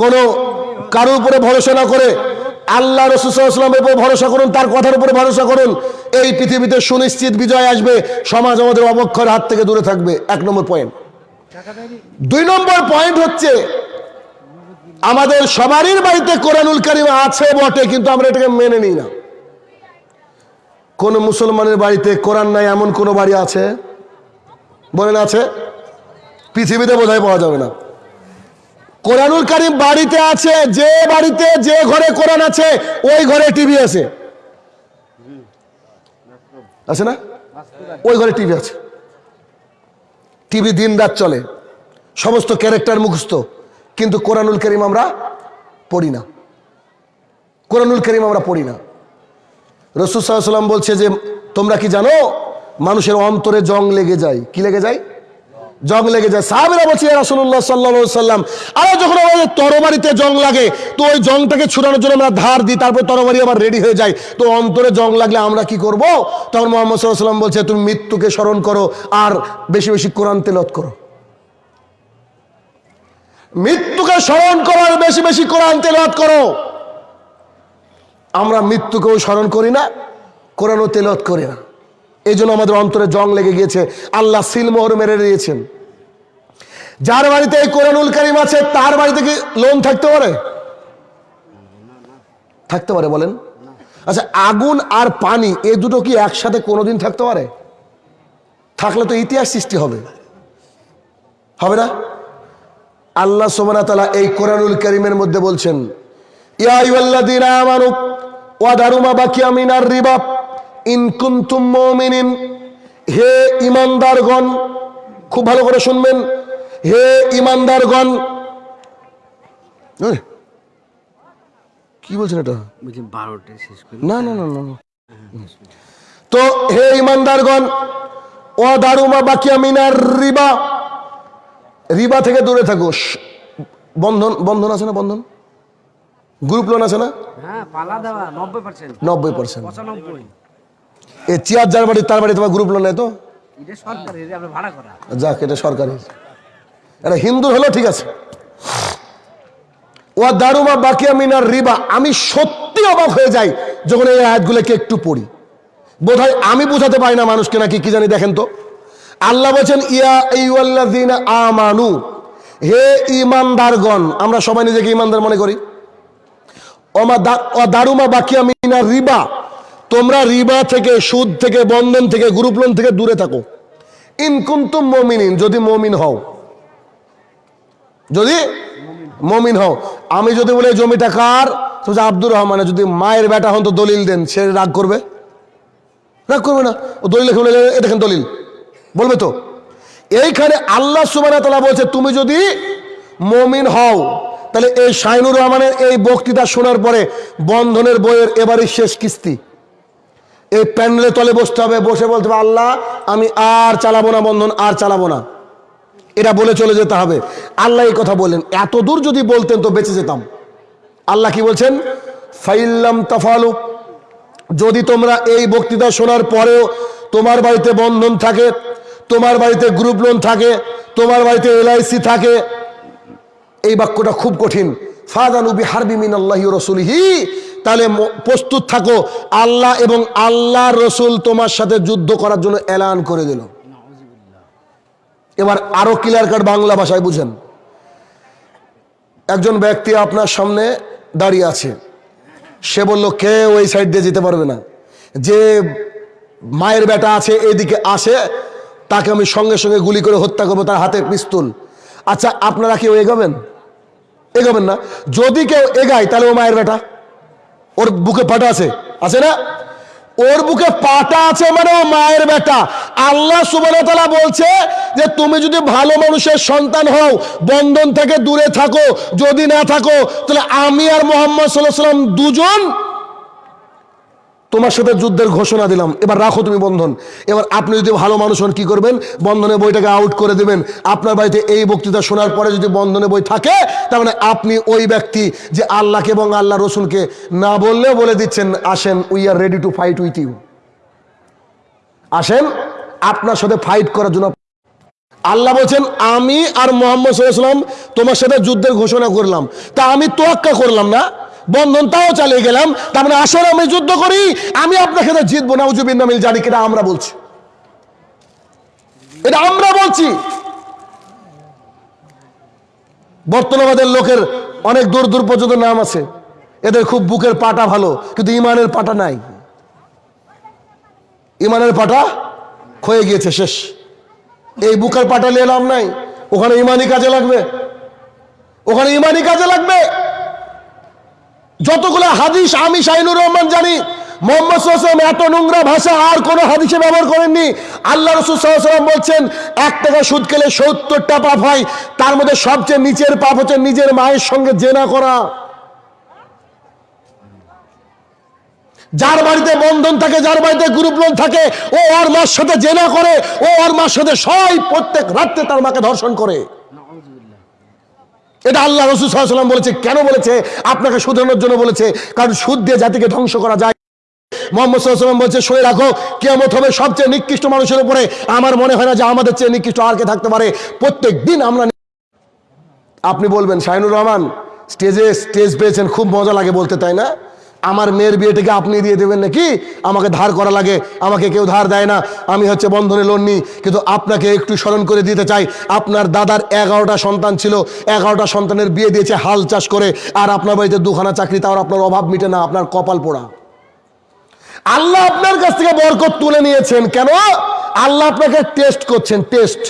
কোনো কারোর উপরে ভরসা না করে আল্লাহ রসুলামের উপর ভরসা করুন, তার কথার উপরে ভরসা করুন, এই পৃথিবীতে সুনিশ্চিত বিজয় আসবে, সমাজ আমাদের অবক্ষয়ের হাত থেকে দূরে থাকবে। এক নম্বর পয়েন্ট দুই নম্বর পয়েন্ট হচ্ছে, আমাদের সবারই বাড়িতে কোরআনুল কারিম আছে বটে, কিন্তু আমরা এটাকে মেনে নিই না। কোন মুসলমানের বাড়িতে কোরআন নাই, এমন কোন বাড়ি আছে? বলেন আছে? পৃথিবীতে বোধহয় পাওয়া যাবে না। কোরআনুল কারিম বাড়িতে আছে, যে বাড়িতে, যে ঘরে কোরআন আছে, ওই ঘরে টিভি আছে। আছে না? ওই ঘরে টিভি আছে। টিভি দিন রাত চলে। সমস্ত ক্যারেক্টার মুখস্থ। কিন্তু কোরআনুল করিম আমরা পড়ি না। কোরআনুল করিম আমরা পড়ি না। রসুল সাল্লাম বলছে যে, তোমরা কি জানো, মানুষের অন্তরে জং লেগে যায়? কি লেগে যায়? জং লেগে যায়। সাহাবেরা বলছে রাসুল্লাহ সাল্লা সাল্লাম আরও যখন আমাদের তরবারিতে জং লাগে, তো ওই জংটাকে ছুটানোর জন্য আমরা ধার দিই, তারপর তরবারি আবার রেডি হয়ে যায়। তো অন্তরে জং লাগলে আমরা কি করব? তখন মোহাম্মদ সাল্লাহ সাল্লাম বলছে, তুমি মৃত্যুকে স্মরণ করো আর বেশি বেশি কোরআন তেলত করো। মৃত্যুকে স্মরণ করার বেশি বেশি কোরআন তেলত করো। আমরা মৃত্যুকেও স্মরণ করি না, কোরআনও তেলত করি না। এই জন্য আমাদের অন্তরে জং লেগে গিয়েছে, আল্লাহ সিলমোহর মেরে দিয়েছেন। যার বাড়িতে এই কোরআনুল কারিম আছে, তার বাড়িতে কি লোন থাকতে পারে? থাকতে পারে, বলেন। আচ্ছা আগুন আর পানি, এ দুটো কি একসাথে কোনোদিন থাকতে পারে? থাকলে তো ইতিহাস সৃষ্টি হবে। হবে না? আল্লাহ সোমানা তালা এই কোরআনুল করিমের মধ্যে বলছেন, ইয়া আইয়ুহাল্লাযীনা আমানু ওয়াদারু মা বাকিয়া মিনার রিবা। ইন কুনতুম মুমিনিন। হে ইমানদারগণ খুব ভালো করে শুনবেন। হে ইমানদারগণ। কি বলছেন এটা? না না না না না। তো হে ইমানদারগণ ও দারুমা বাকিয়া মিনার রিবা। রিবা থেকে দূরে থাকো। বন্ধন বন্ধন আছে না বন্ধন? গ্রুপ লোন আছে না? হ্যাঁ নব্বই পার্সেন্ট নব্বই পার্সেন্ট এ চেয়ার যার বাড়ি তার বাড়ি তোমার গ্রুপ লোন নেই তো? যাক এটা সরকারি এটা হিন্দু হলো ঠিক আছে। ও দারুমা বাকিয়া মিনার রিবা। আমি সত্যি অবাক হয়ে যাই যখন এই আয়াতগুলোকে একটু পড়ি। বোধহয় আমি বোঝাতে পারি না মানুষকে নাকি কি জানি দেখেন তো। আল্লাহ বলছেন ইয়া আমানু। হে ইমানদারগণ আমরা সবাই নিজেকে ইমানদার মনে করি। দারুমা বাকিয়া মিনার রিবা। তোমরা রিবা থেকে সুদ থেকে বন্ধন থেকে গ্রুপ লোন থেকে দূরে থাকো। ইনকুন্তুম মমিনিন, যদি মমিন হও। যদি মমিন হও। আমি যদি বলে জমিটা কার? আব্দুর রহমানের। যদি মায়ের বেটা হন, তো দলিল দেন। সে রাগ করবে? রাগ করবে না। ও দলিল লিখে দেখেন দলিল। বলবে তো? এইখানে আল্লাহ সুবাহ বলছে, তুমি যদি মমিন হও তাহলে এই শাইনুর রহমানের এই বক্তৃতা শোনার পরে বন্ধনের বইয়ের এবারই শেষ কিস্তি। এই প্যান্ডেলের তলে বসতে হবে, বসে বলতে হবে, আল্লাহ, আমি আর চালাবো না বন্ধন, আর চালাবো না। এটা বলে চলে যেতে হবে। আল্লাহ এই কথা বললেন। এত দূর যদি বলতেন তো বেঁচে যেতাম। আল্লাহ কি বলছেন? ফাইল্লাম তাফালু। যদি তোমরা এই বক্তৃতা শোনার পরেও তোমার বাড়িতে বন্ধন থাকে, তোমার বাড়িতে গ্রুপ লোন থাকে, তোমার বাড়িতে এলআইসি থাকে এই বাক্যটা খুব কঠিন। ফাদানুবি হারবি মিন আল্লাহি রসুলহি। তাহলে প্রস্তুত থাকো, আল্লাহ এবং আল্লাহ রসুল তোমার সাথে যুদ্ধ করার জন্য এলান করে দিল। এবার আরও ক্লিয়ার কাট বাংলা ভাষায় বুঝেন। একজন ব্যক্তি আপনার সামনে দাঁড়িয়ে আছে। সে বলল কেউ ওই সাইড দিয়ে যেতে পারবে না? যে মায়ের বেটা আছে, এদিকে আসে, তাকে আমি সঙ্গে সঙ্গে গুলি করে হত্যা করব, তার হাতে পিস্তুল। আচ্ছা আপনারা কি কেউ এগোবেন? এগোবেন না। যদি কেউ এগায়, তাহলে ও মায়ের বেটা। ওর বুকে পাটা আছে। আছে না? ওর বুকে পাটা আছে মানে ও মায়ের বেটা। আল্লাহ সুবাহ বলছে যে, তুমি যদি ভালো মানুষের সন্তান হও, বন্ধন থেকে দূরে থাকো, যদি না থাকো, তাহলে আমি আর মোহাম্মদ সাল্লাহ সাল্লাম দুজন তোমার সাথে যুদ্ধের ঘোষণা দিলাম। এবার রাখো তুমি বন্ধন। এবার আপনি যদি ভালো মানুষ হন, কি করবেন? বন্ধনের বইটাকে আউট করে দেবেন। আপনার বাড়িতে এই বক্তৃতা শোনার পরে যদি বন্ধনে বই থাকে, তার মানে আপনি ওই ব্যক্তি যে আল্লাহকে এবং আল্লাহ রসুলকে না বললেও বলে দিচ্ছেন, আসেন we are ready to fight with you আসেন, আপনার সাথে ফাইট করার জন্য। আল্লাহ বলছেন, আমি আর মোহাম্মদ সাল্লাম তোমার সাথে যুদ্ধের ঘোষণা করলাম। তা আমি তোয়াক্কা করলাম না। বন্ধন, তাও চালিয়ে গেলাম। তারপরে মানে আসলে আমি যুদ্ধ করি, আমি আপনাকে সাথে জিতবো না উজুবিন নামিল জানি কিনা, আমরা বলছি। এটা আমরা বলছি। বর্তমানের লোকের অনেক দূর দূর পর্যন্ত নাম আছে। এদের খুব বুকের পাটা ভালো, কিন্তু ইমানের পাটা নাই। ইমানের পাটা ক্ষয়ে গিয়েছে, শেষ। এই বুকের পাটা নিয়ে নাম নাই। ওখানে ইমানি কাজে লাগবে। ওখানে ইমানি কাজে লাগবে। যতগুলো হাদিস আমি শাহিনুর রহমান জানি, মোহাম্মদ নোংরা ভাষা আর কোনো হাদিসে ব্যবহার করেননি। আল্লাহ রসুল বলছেন, এক টাকা সুদ সত্তরটা হয়, তার মধ্যে সবচেয়ে পাপ হচ্ছে নিজের মায়ের সঙ্গে জেনা করা। যার বাড়িতে বন্ধন থাকে, যার বাড়িতে গ্রুপ লোন থাকে, ও ওর মার সাথে জেনা করে, ও ওর মার সাথে সবাই প্রত্যেক রাত্রে তার মাকে ধর্ষণ করে। এটা আল্লাহ রসুল বলেছে। কেন বলেছে? আপনাকে শুধরানোর জন্য বলেছে। কারণ সুদ দিয়ে জাতিকে ধ্বংস করা যায়। বলছে রাখো হবে সবচেয়ে নিকৃষ্ট মানুষের উপরে। আমার মনে হয় না যে আমাদের চেয়ে নিকৃষ্ট আর কে থাকতে পারে। প্রত্যেক দিন আমরা আপনি বলবেন, শাহিনুর রহমান, স্টেজে স্টেজ পেয়েছেন, খুব মজা লাগে বলতে, তাই না? আমার মেয়ের বিয়েটাকে আপনি দিয়ে দেবেন নাকি? আমাকে ধার করা লাগে, আমাকে কেউ ধার দেয় না। আমি হচ্ছে বন্ধনে লোন নিই কিন্তু আপনাকে একটু স্মরণ করে দিতে চাই। আপনার দাদার এগারোটা সন্তান ছিল, এগারোটা সন্তানের বিয়ে দিয়েছে হাল চাষ করে, আর আপনার বাড়িতে দুখানা চাকরি, তাও আপনার অভাব মিটে না, আপনার কপাল পোড়া। আল্লাহ আপনার কাছ থেকে বরকত তুলে নিয়েছেন। কেন? আল্লাহ আপনাকে টেস্ট করছেন টেস্ট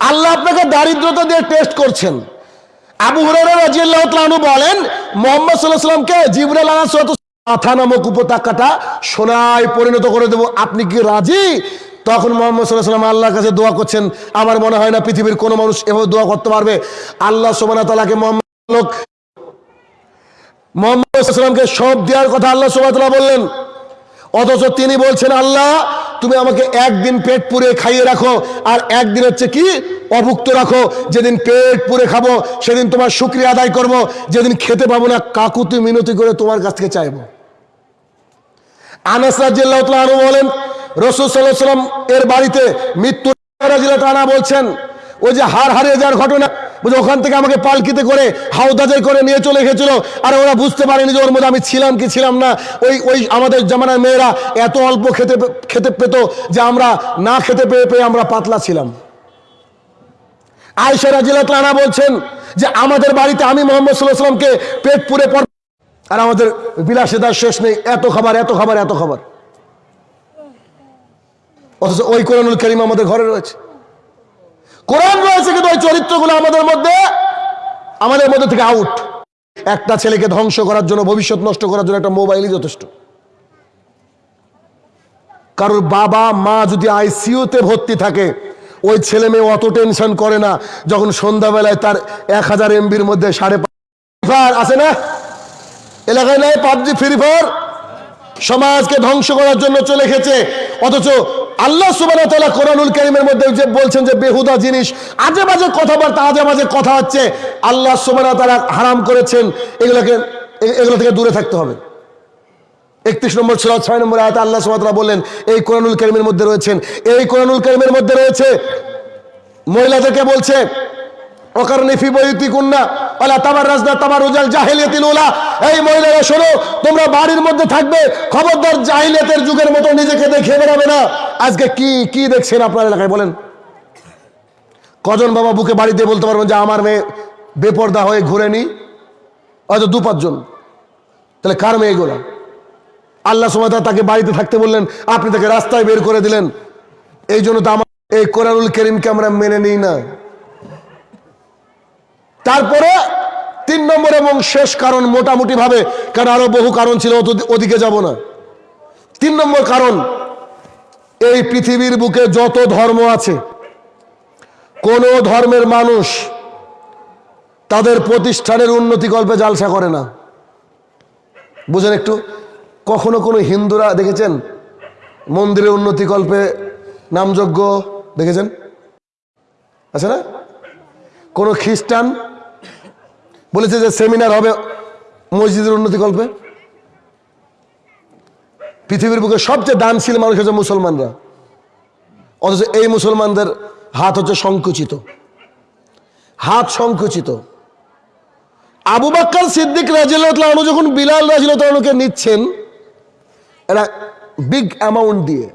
আল্লাহ আপনাকে দারিদ্রতা দিয়ে টেস্ট করছেন। আবু আনহু বলেন, মোহাম্মদ আলাইহিস সালাতু মাথা নামক উপত্যকাটা সোনায় পরিণত করে দেব। আপনি কি রাজি? তখন মোহাম্মদ সাল্লাহ সাল্লাম আল্লাহর কাছে দোয়া করছেন, আমার মনে হয় না পৃথিবীর কোনো মানুষ এভাবে দোয়া করতে পারবে। আল্লাহ তাআলাকে মোহাম্মদ মোহাম্মদ সব দেওয়ার কথা আল্লাহ তাআলা বললেন। অথচ তিনি বলছেন, আল্লাহ, তুমি আমাকে একদিন পেট পুরে খাইয়ে রাখো, আর একদিন হচ্ছে কি, অভুক্ত রাখো। যেদিন পেট পুরে খাব, সেদিন তোমার শুক্রিয়া আদায় করব। যেদিন খেতে পাবো না কাকুতি মিনতি করে তোমার কাছ থেকে চাইব। আনাস আনহু বলেন, রসুল সাল্লাহ সাল্লাম এর বাড়িতে মৃত্যু আনহু বলছেন ওই যে হার হারিয়ে যাওয়ার ঘটনা বুঝে ওখান থেকে আমাকে পালকিতে করে হাওদাজে করে নিয়ে চলে গেছিল, আর ওরা বুঝতে পারেনি যে ওর মধ্যে আমি ছিলাম কি ছিলাম না। ওই ওই আমাদের জামানার মেয়েরা এত অল্প খেতে খেতে পেত যে আমরা না খেতে পেয়ে পেয়ে আমরা পাতলা ছিলাম। আয়সা রাজিয়াল্লাহু আনহা বলছেন যে, আমাদের বাড়িতে আমি মোহাম্মদ সাল্লাহ পেট পুরে পর আর আমাদের বিলাসিতার শেষ নেই, এত খাবার এত খাবার এত খাবার। অথচ ওই কোরআনুল করিম আমাদের ঘরে রয়েছে। কোরআন রয়েছে কিন্তু ওই চরিত্রগুলো আমাদের মধ্যে আমাদের মধ্যে থেকে আউট একটা ছেলেকে ধ্বংস করার জন্য, ভবিষ্যৎ নষ্ট করার জন্য একটা মোবাইলই যথেষ্ট। কারোর বাবা, মা যদি আইসিইউতে ভর্তি থাকে, ওই ছেলে মেয়ে অত টেনশন করে না, যখন সন্ধ্যাবেলায় তার এক হাজার এমবির মধ্যে সাড়ে আছে না? এলাকায় নাই পাবজি ফ্রি ফায়ার সমাজকে ধ্বংস করার জন্য চলে গেছে অথচ আল্লাহ সুবাহ কোরআনুল করিমের মধ্যে যে বলছেন যে বেহুদা জিনিস, আজে বাজে কথাবার্তা, আজে বাজে কথা হচ্ছে, আল্লাহ সুবাহ তারা হারাম করেছেন, এগুলোকে এগুলো থেকে দূরে থাকতে হবে। একত্রিশ নম্বর ছিল ছয় নম্বর আয়তা আল্লাহ সুবাহ বললেন, এই কোরআনুল করিমের মধ্যে রয়েছেন, এই কোরআনুল করিমের মধ্যে রয়েছে, মহিলাদেরকে বলছে অকারণে ফি বইতি কুন্না ওলা তাবার রাজদা তাবার রোজাল জাহিলিয়াতিল উলা। এই মহিলারা, শোনো, তোমরা বাড়ির মধ্যে থাকবে, খবরদার জাহিলিয়াতের যুগের মতো নিজেকে না। আজকে দেখছেন আপনার এলাকায়, বলেন। কজন বাবা বুকে বাড়িতে বলতে পারবেন যে, আমার মেয়ে বেপর্দা হয়ে ঘুরে নি, হয়তো দু পাঁচজন। তাহলে কার মেয়ে এগুলা? আল্লাহ সময় তাকে বাড়িতে থাকতে বললেন, আপনি তাকে রাস্তায় বের করে দিলেন। এই জন্য তো আমার, এই কোরআনুল করিমকে আমরা মেনে নিই না। তারপরে তিন নম্বর এবং শেষ কারণ মোটামুটি ভাবে কারণ আরও বহু কারণ ছিল ওদিকে যাব না। তিন নম্বর কারণ, এই পৃথিবীর বুকে যত ধর্ম আছে, কোন ধর্মের মানুষ তাদের প্রতিষ্ঠানের উন্নতি কল্পে জালসা করে না। বুঝেন একটু, কখনো কোনো হিন্দুরা দেখেছেন? মন্দিরের উন্নতি কল্পে নামযজ্ঞ দেখেছেন? আছে না? কোনো খ্রিস্টান বলেছে যে সেমিনার হবে মসজিদের উন্নতি কল্পে। পৃথিবীর বুকে সবচেয়ে দানশীল মানুষ হচ্ছে মুসলমানরা। অথচ এই মুসলমানদের হাত হচ্ছে সংকুচিত। হাত সংকুচিত। আবু বাক্কার সিদ্দিক রাজিল্লাহনু যখন বিলাল রাজিল্লাহনুকে নিচ্ছেন, এরা বিগ অ্যামাউন্ট দিয়ে।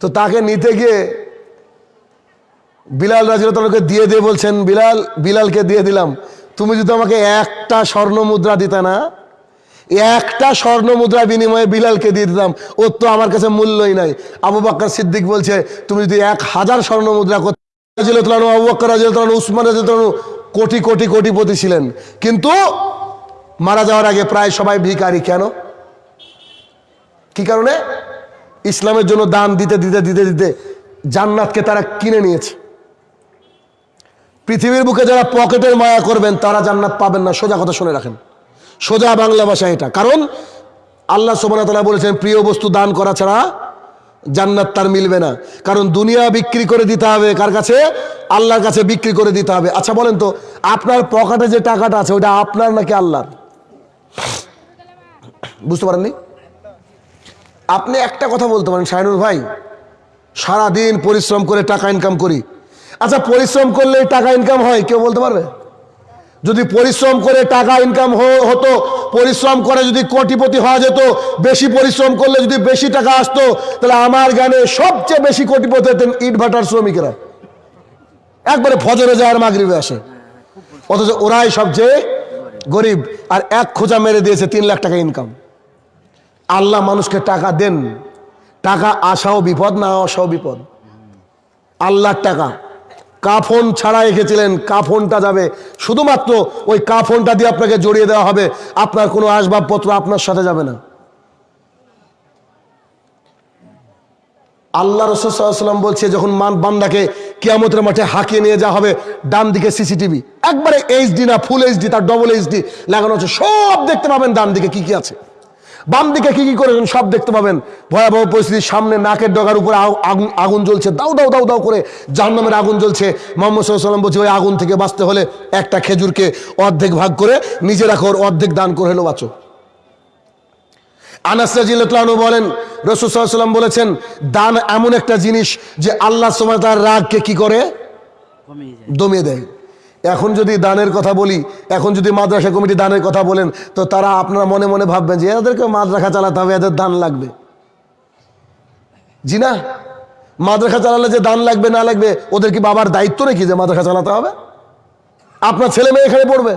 তো তাকে নিতে গিয়ে বিলাল রাজিল্লাহনুকে দিয়ে দিয়ে বলছেন, বিলাল, বিলালকে দিয়ে দিলাম। তুমি যদি আমাকে একটা স্বর্ণ মুদ্রা দিতে না, একটা স্বর্ণ মুদ্রা বিনিময়ে বিলালকে দিয়ে দিতাম, ওর তো আমার কাছে মূল্যই নাই। আবু বাক্কার সিদ্দিক বলছে, তুমি যদি এক হাজার স্বর্ণ মুদ্রা রাজিল্লাহনু আবু বাক্কার রাজিল্লাহনু উসমান রাজিল্লাহনু কোটি কোটি, কোটিপতি ছিলেন। কিন্তু মারা যাওয়ার আগে প্রায় সবাই ভিখারি, কেন? কি কারণে? ইসলামের জন্য দান দিতে দিতে দিতে দিতে জান্নাতকে তারা কিনে নিয়েছে। পৃথিবীর বুকে যারা পকেটের মায়া করবেন, তারা জান্নাত পাবেন না। সোজা কথা শুনে রাখেন। সোজা বাংলা ভাষা এটা। কারণ আল্লাহ সোবানা বলেছেন, প্রিয় বস্তু দান করা ছাড়া জান্নাত তার মিলবে না। কারণ দুনিয়া বিক্রি করে দিতে হবে কার কাছে? আল্লাহর কাছে বিক্রি করে দিতে হবে। আচ্ছা বলেন তো, আপনার পকেটে যে টাকাটা আছে, ওটা আপনার নাকি আল্লাহর? বুঝতে পারেননি? আপনি একটা কথা বলতে পারেন শাহিনুর ভাই। সারাদিন পরিশ্রম করে টাকা ইনকাম করি। আচ্ছা পরিশ্রম করলে টাকা ইনকাম হয়, কেউ বলতে পারবে? যদি পরিশ্রম করে টাকা ইনকাম হতো, পরিশ্রম করে যদি কোটিপতি হওয়া যেত, বেশি পরিশ্রম করলে যদি বেশি টাকা আসতো, তাহলে আমার জ্ঞানে সবচেয়ে বেশি কোটিপতি হতেন ইট ভাটার শ্রমিকেরা। একবারে ফজরে যায় আর মাগরিবে আসে। অথচ ওরাই সবচেয়ে গরিব, আর এক খোঁজা মেরে দিয়েছে তিন লাখ টাকা ইনকাম আল্লাহ মানুষকে টাকা দেন। টাকা আসাও বিপদ, না আসাও বিপদ। আল্লাহর টাকা। কাফন ছাড়া রেখেছিলেন কাফনটা যাবে। শুধুমাত্র ওই কাফনটা দিয়ে আপনাকে জড়িয়ে দেওয়া হবে। আপনার কোনো আসবাবপত্র আপনার সাথে যাবে না। আল্লাহ রসুলাম বলছে, যখন মান বান্দাকে কিয়ামতের মাঠে হাঁকিয়ে নিয়ে যাওয়া হবে, ডান দিকে সিসিটিভি। একবারে এইচডি না ফুল এইচডি তার ডবল এইচডি লাগানো আছে। সব দেখতে পাবেন, ডান দিকে কি কি আছে। বাম দিকে কি কি করেছেন সব দেখতে পাবেন। ভয়াবহ পরিস্থিতির সামনে নাকের ডগার উপরে আগুন জ্বলছে। দাউ দাউ দাউ দাউ করে জাহান্নামের আগুন জ্বলছে। মোহাম্মদ সাল্লাম বলছে ওই আগুন থেকে বাঁচতে হলে একটা খেজুরকে অর্ধেক ভাগ করে নিজে রাখো অর্ধেক দান করে হলো বাঁচো। আনাসরাজিল্লাহনু বলেন রসুল সাল্লাম বলেছেন দান এমন একটা জিনিস যে আল্লাহ সময় তার রাগকে কি করে? দমিয়ে দেয়। এখন যদি দানের কথা বলি, এখন যদি মাদ্রাসা কমিটি দানের কথা বলেন, তো তারা আপনারা মনে মনে ভাববেন যে এদেরকে মাদ্রাসা চালাতে হবে, এদের দান লাগবে। জি না? মাদ্রাসা চালালে যে দান লাগবে, না লাগবে, ওদের কি বাবার দায়িত্ব নাকি যে মাদ্রাসা চালাতে হবে? আপনার ছেলে মেয়ে এখানে পড়বে।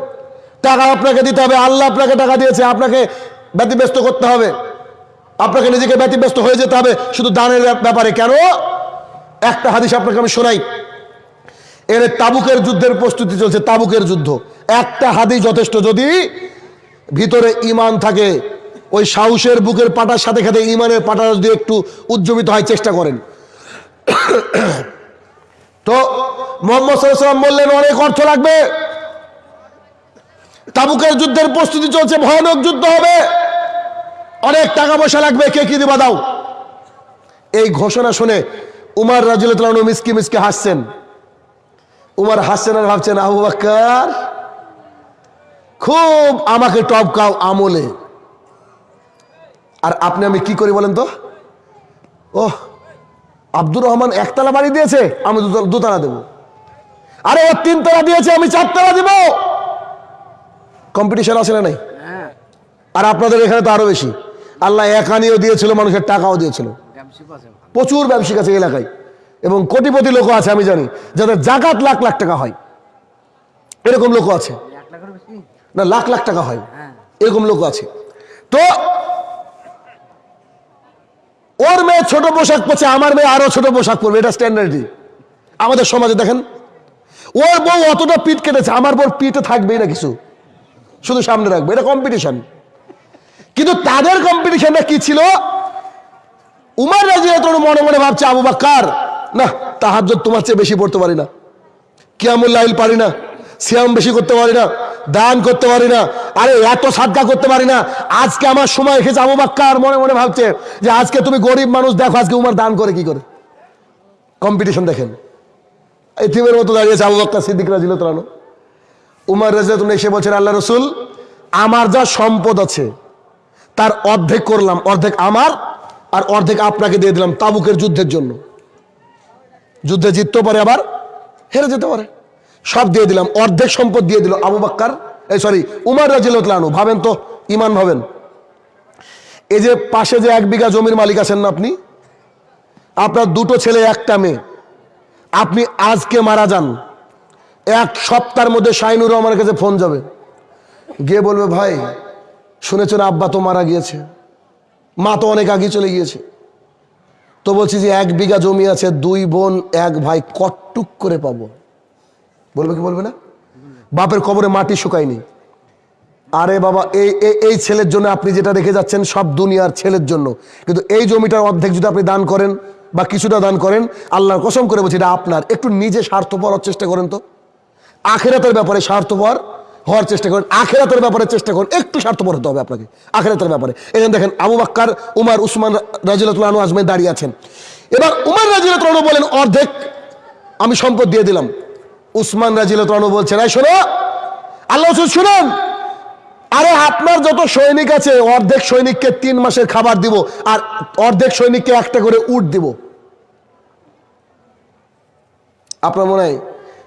টাকা আপনাকে দিতে হবে, আল্লাহ আপনাকে টাকা দিয়েছে, আপনাকে ব্যতিব্যস্ত করতে হবে। আপনাকে নিজেকে ব্যতিব্যস্ত হয়ে যেতে হবে, শুধু দানের ব্যাপ- ব্যাপারে। কেন? একটা হাদিস আপনাকে আমি শোনাই। এর তাবুকের যুদ্ধের প্রস্তুতি চলছে, তাবুকের যুদ্ধ। একটা হাদিস যথেষ্ট, যদি ভিতরে ইমান থাকে, ওই সাহসের বুকের পাটার সাথে সাথে ইমানের পাটা যদি একটু উজ্জীবিত হয়, চেষ্টা করেন। তো মোহাম্মদ বললেন, অনেক অর্থ লাগবে। তাবুকের যুদ্ধের প্রস্তুতি চলছে, ভয়ানক যুদ্ধ হবে। অনেক টাকা পয়সা লাগবে, কে কি দিবা দাও? এই ঘোষণা শুনে উমার রাজুল মিসকি মিসকি হাসছেন। উমার হাসছেন আর ভাবছেন আবু বাক্কার খুব আমাকে টপকাও আমলে। আর আপনি আমি কি করি বলেন তো? ওহ আব্দুর রহমান একতলা বাড়ি দিয়েছে আমি দুতলা- দেব। আরে ও তিনতলা দিয়েছে আমি চারতলা দেব। কম্পিটিশন আছে না নাই? হ্যাঁ। আর আপনাদের এখানে তো আরও বেশি। আল্লাহ একানিও দিয়েছিল মানুষের টাকাও দিয়েছিল। প্রচুর ব্যবসায়িক আছে এলাকায়। এবং কোটিপতি লোক আছে, আমি জানি, যাদের জাকাত লাখ লাখ টাকা হয়। এরকম লোক আছে। না, লাখ লাখ টাকা হয়। এরকম লোক আছে। তো, ওর মেয়ে ছোট পোশাক পরছে, আমার মেয়ে আরও ছোট পোশাক পরবে, এটা স্ট্যান্ডার্ডই আমাদের সমাজে দেখেন, ওর বউ অতটা পিঠ কেটেছে, আমার বউ পিঠে থাকবেই না কিছু। শুধু সামনে রাখবে, এটা কম্পিটিশন কিন্তু তাদের কম্পিটিশনটা কি ছিল? উমার রাজি মনে মনে ভাবছে, আবু বাক্কার না তাহার তোমার চেয়ে বেশি পড়তে পারি না। কিয়ামুল লাইল পারি না, সিয়াম বেশি করতে পারি না, দান করতে পারি না, আরে এত সাদকা করতে পারি না। আজকে আমার সময় এসেছে আবু বাক্কার মনে মনে ভাবছে যে আজকে তুমি গরিব মানুষ, দেখো আজকে উমার দান করে কি করে। কম্পিটিশন দেখেন। এই থিমের মতো দাঁড়িয়েছে আবু বাক্কার সিদ্দিক রাজিল তালানো উমার রাজিল তুমি এসে বলছেন, আল্লাহ রসুল, আমার যা সম্পদ আছে, তার অর্ধেক করলাম, অর্ধেক আমার আর অর্ধেক আপনাকে দিয়ে দিলাম তাবুকের যুদ্ধের জন্য। যুদ্ধে জিততেও পারে আবার, হেরে যেতে পারে। সব দিয়ে দিলাম, অর্ধেক সম্পদ দিয়ে দিল আবু বাক্কার এই সরি উমার রাজিলানু ভাবেন তো, ইমান ভাবেন। এই যে পাশে যে এক বিঘা জমির মালিক আছেন না আপনি? আপনার দুটো ছেলে, একটা মেয়ে। আপনি আজকে মারা যান। এক সপ্তাহের মধ্যে শাইনুর রহমানের কাছে ফোন যাবে। গিয়ে বলবে, ভাই, শুনেছেন আব্বা তো মারা গিয়েছে। মা তো অনেক আগে চলে গিয়েছে। তো বলছি যে এক বিঘা জমি আছে, দুই বোন, এক ভাই, কটটুক করে পাবো। বলবে কি বলবে না? বাপের কবরে মাটি শুকায়নি। আরে বাবা, এই, এই- ছেলের জন্য আপনি যেটা রেখে যাচ্ছেন সব দুনিয়ার ছেলের জন্য। কিন্তু এই জমিটার অর্ধেক যদি আপনি দান করেন বা কিছুটা দান করেন, আল্লাহর কসম করে বলছি এটা আপনার। একটু নিজে স্বার্থপর চেষ্টা করেন তো। আখেরাতের ব্যাপারে স্বার্থপর হওয়ার চেষ্টা করেন, আখেরাতের ব্যাপারে চেষ্টা করেন, একটু স্বার্থপর হতে হবে আপনাকে, আখেরাতের ব্যাপারে। এখানে দেখেন আবু বাক্কার, উমার, উসমান রাজিলাতুল্লাহ আজমে দাঁড়িয়ে আছেন। এবার উমার রাজিলাতুল্লাহ বলেন, অর্ধেক আমি সম্পদ দিয়ে দিলাম। উসমান রাজিলাতুল্লাহ বলছেন, এই শোনো আল্লাহ শুনুন, আরে আপনার যত সৈনিক আছে, অর্ধেক সৈনিককে তিন মাসের খাবার দিব, আর অর্ধেক সৈনিককে একটা করে উট দিব। আপনার মনে হয়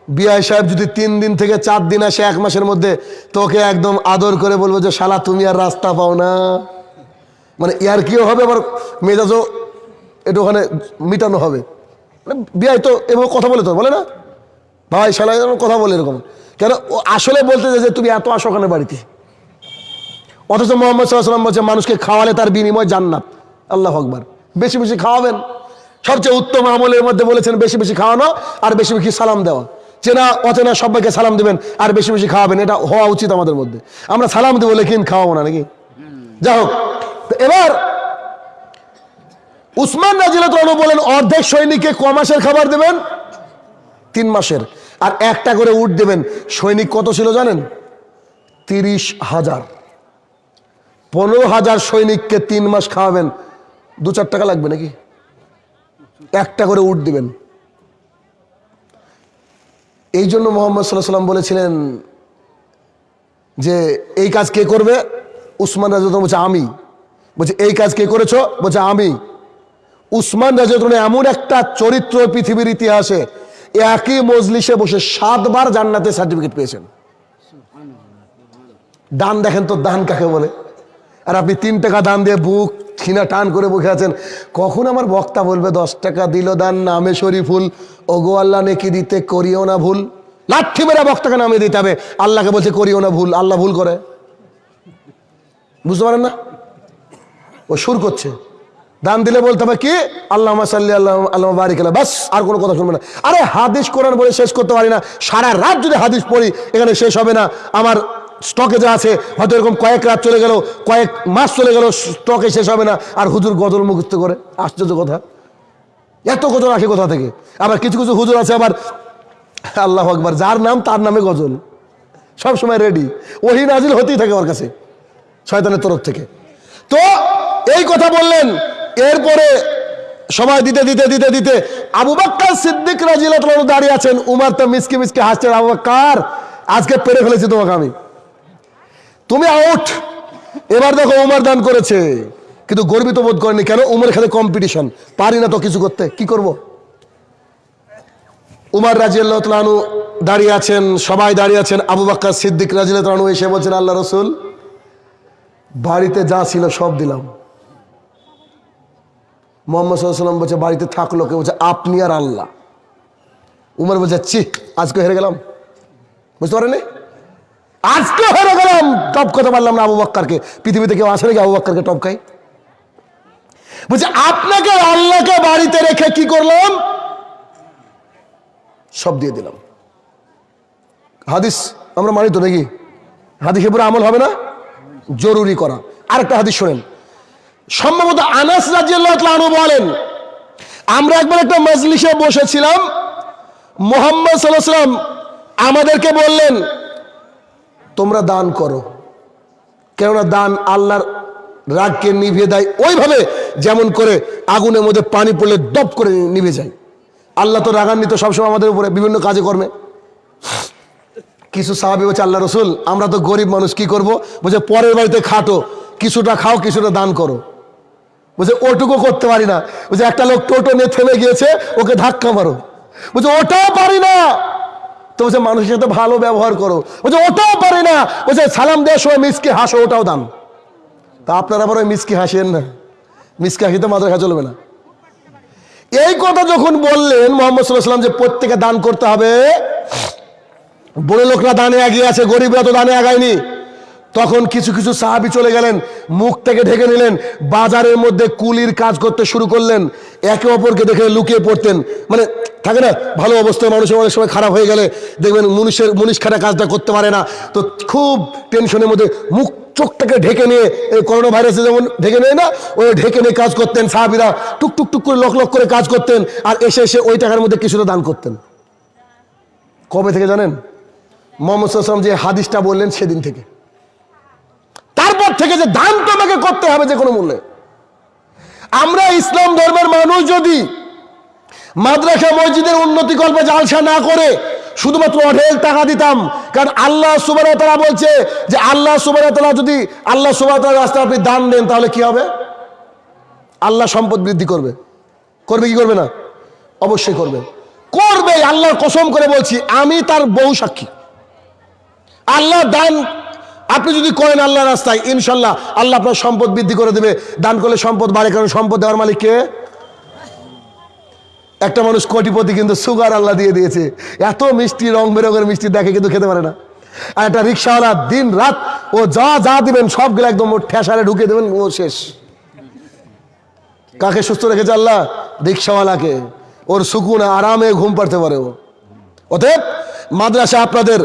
বিআই সাহেব যদি তিন দিন থেকে চার দিন আসে এক মাসের মধ্যে, তোকে একদম আদর করে বলব যে, শালা, তুমি আর রাস্তা পাও না। মানে ইয়ার কিও হবে? আবার মেজাজও একটু ওখানে মিটানো হবে। মানে বিআই তো এভাবে কথা বলে তো, বলে না? ভাই, শালা কথা বলে এরকম। কেন? ও আসলে বলতে যে, তুমি এত আসো ওখানে বাড়িতে? অথচ মোহাম্মদ সাল্লাম বলছে, মানুষকে খাওয়ালে তার বিনিময় জান্নাত। আল্লাহ আকবার। বেশি বেশি খাওয়াবেন। সবচেয়ে উত্তম আমলের মধ্যে বলেছেন, বেশি বেশি খাওয়ানো আর বেশি বেশি সালাম দেওয়া। চেনা, অচেনা সবাইকে সালাম দেবেন আর বেশি বেশি খাওয়াবেন। এটা হওয়া উচিত আমাদের মধ্যে। আমরা সালাম দেবো, লেকিন খাওয়াবো না নাকি? যাই হোক এবার উসমান রাজিলাতু বলেন, অর্ধেক সৈনিককে ক মাসের খাবার দেবেন? তিন মাসের। আর একটা করে উঠ দেবেন। সৈনিক কত ছিল জানেন? তিরিশ হাজার। পনেরো হাজার সৈনিককে তিন মাস খাওয়াবেন। দু চার টাকা লাগবে নাকি? একটা করে উঠ দিবেন। এই জন্য মোহাম্মদ সাল্লাহ সাল্লাম বলেছিলেন যে, এই কাজ কে করবে? উসমান রাজা বলছে, আমি। বলছে, এই কাজ কে করেছ? বলছে, আমি। উসমান রাজা এমন একটা চরিত্র পৃথিবীর ইতিহাসে একই মজলিসে বসে সাতবার জান্নাতে সার্টিফিকেট পেয়েছেন। দান দেখেন তো, দান কাকে বলে? আর আপনি তিন টাকা দান দিয়ে বুক ছিনা টান করে বসে আছেন। কখন আমার বক্তা বলবে, দশ টাকা দিল দান, নামে শরীফুল ওগো আল্লাহ, নেকি দিতে করিও না ভুল। লাঠি মেরা বক্তাকে নামে দিতে হবে। আল্লাহকে বলছে, করিও না ভুল, আল্লাহ ভুল করে। বুঝতে পারেন না? ও সুর করছে। দান দিলে বলতে হবে কি আল্লাহ সাল্লি আল্লাহ আল্লাহ বারিক আল্লাহ বাস, আর কোনো কথা শুনবে না। আরে, হাদিস কোরআন বলে শেষ করতে পারি না। সারা রাত যদি হাদিস পড়ি, এখানে শেষ হবে না। আমার স্টকে যা আছে, হয়তো এরকম কয়েক রাত চলে গেল, কয়েক মাস চলে গেল, স্টকে শেষ হবে না। আর হুজুর গজল মুখস্থ করে। আশ্চর্য কথা। এত গজল আসে কোথা থেকে? আবার কিছু কিছু হুজুর আছে আবার, আল্লাহ আকবার, যার নাম তার নামে গজল। সব সময় রেডি ওহি নাজিল হতেই থাকে ওর কাছে, শয়তানের তরফ থেকে। তো এই কথা বললেন। এরপরে সময় দিতে দিতে দিতে দিতে আবু বাক্কার সিদ্দিক রাজিল্লাহ দাঁড়িয়ে আছেন। উমার তো মিসকে মিসকে হাসছেন, আবু বাক্কার, আজকে পেরে ফেলেছি তোমাকে আমি। তুমি আউট এবার দেখো উমার দান করেছে। কিন্তু গর্বিত বোধ করেনি কেন? উমার খাতে কম্পিটিশন পারি না তো কিছু করতে। কি করব? উমার রাজিয়াল্লাহতালু দাঁড়িয়ে আছেন। সবাই দাঁড়িয়ে আছেন। আবু বাক্কার সিদ্দিক রাজি রাজিয়াল্লাহতালু এসে বলছেন, আল্লাহ রসুল, বাড়িতে যা ছিল সব দিলাম। মোহাম্মদ সাল্লাম বলছে, বাড়িতে থাকল কে বলছে, আপনি আর আল্লাহ। উমার বলছে চি আজকে হেরে গেলাম। বুঝতে পারেনি আজকে হেরে গেলাম। টপ কথা পারলাম না আবু বাক্কারকে। পৃথিবীতে কেউ আসে নাকি আবু বাক্কারকে টপ খাই? বলছে, আপনাকে আল্লাহকে বাড়িতে রেখে কি করলাম? সব দিয়ে দিলাম। হাদিস আমরা মানি তো নাকি? হাদিসের পুরো আমল হবে না? জরুরি করা। আরেকটা হাদিস শোনেন। সম্ভবত আনাস রাজিয়াল্লাহু বলেন, আমরা একবার একটা মজলিসে বসেছিলাম, মোহাম্মদ সাল্লাম আমাদেরকে বললেন তোমরা দান করো। কেননা দান আল্লাহর রাগকে নিভিয়ে দেয়, ওইভাবে যেমন করে আগুনের মধ্যে পানি পড়লে ডপ করে নিভে যায়। আল্লাহ তো রাগান্বিত সবসময় আমাদের উপরে, বিভিন্ন কাজে কর্মে। কিছু সাহাবি বলছে, আল্লাহ রসুল, আমরা তো গরিব মানুষ, কি করব? বলছে, পরের বাড়িতে খাটো, কিছুটা খাও, কিছুটা দান করো। বলছে, ওটুকু করতে পারি না। বলছে, একটা লোক টোটো নিয়ে থেমে গিয়েছে, ওকে ধাক্কা মারো। বলছে, ওটাও পারি না। তো বলছে মানুষের সাথে ভালো ব্যবহার করো। বলছে, ওটাও পারি না। বলছে, সালাম দেওয়ার সময় মিসকে হাসো, ওটাও দান। তা আপনারা আবার ওই মিসকে হাসেন না? মিসকে হাসিতে খা চলবে না। এই কথা যখন বললেন মোহাম্মদ সাল্লাহাম যে প্রত্যেকে দান করতে হবে, বড় লোকরা দানে আগিয়ে আছে, গরিবরা তো দানে আগায়নি। তখন কিছু কিছু সাহাবি চলে গেলেন, মুখ থেকে ঢেকে নিলেন, বাজারের মধ্যে কুলির কাজ করতে শুরু করলেন, একে অপরকে দেখে লুকিয়ে পড়তেন। মানে থাকে না, ভালো অবস্থায় মানুষের অনেক সময় খারাপ হয়ে গেলে দেখবেন মুনিশের, মুনিশ খাটা কাজটা করতে পারে না। তো খুব টেনশনের মধ্যে মুখ, চোখটাকে ঢেকে নিয়ে, এই করোনা ভাইরাসে যেমন ঢেকে নেয় না, ওই ঢেকে নিয়ে কাজ করতেন, সাহাবিরা টুক টুক টুক করে, লক লক করে কাজ করতেন, আর এসে এসে ওই টাকার মধ্যে কিছুটা দান করতেন। কবে থেকে জানেন? মোহাম্মদ সাল্লাম যে হাদিসটা বললেন সেদিন থেকে। তারপর থেকে যে দান তোমাকে করতে হবে যে কোনো মূল্যে। আমরা ইসলাম ধর্মের মানুষ যদি মাদ্রাসা, মসজিদের উন্নতি কল্পে জালসা না করে শুধুমাত্র অঢেল টাকা দিতাম, কারণ আল্লাহ সুবাহ তারা বলছে যে আল্লাহ সুবাহ তারা যদি আল্লাহ সুবাহ রাস্তায় আপনি দান দেন, তাহলে কি হবে? আল্লাহ সম্পদ বৃদ্ধি করবে। করবে কি করবে না? অবশ্যই করবে। করবে আল্লাহর কসম করে বলছি, আমি তার বহু সাক্ষী। আল্লাহ দান আপনি যদি করেন আল্লাহ রাস্তায়, ইনশাল্লাহ আল্লাহ আপনার সম্পদ বৃদ্ধি করে দেবে। দান করলে সম্পদ বাড়ে, কারণ সম্পদ দেওয়ার মালিক কে? একটা মানুষ কোটিপতি কিন্তু সুগার আল্লাহ দিয়ে দিয়েছে। এত মিষ্টি রং বেরঙের মিষ্টি দেখে কিন্তু খেতে পারে না। আর একটা রিক্সাওয়ালা দিন রাত, ও যা যা দিবেন, সবগুলো একদম ওর ঠেসারে ঢুকে দেবেন, ও শেষ। কাকে সুস্থ রেখেছে আল্লাহ? রিক্সাওয়ালাকে। ওর সুকুন, আরামে ঘুম পাড়তে পারে ও। অতএব, মাদ্রাসা আপনাদের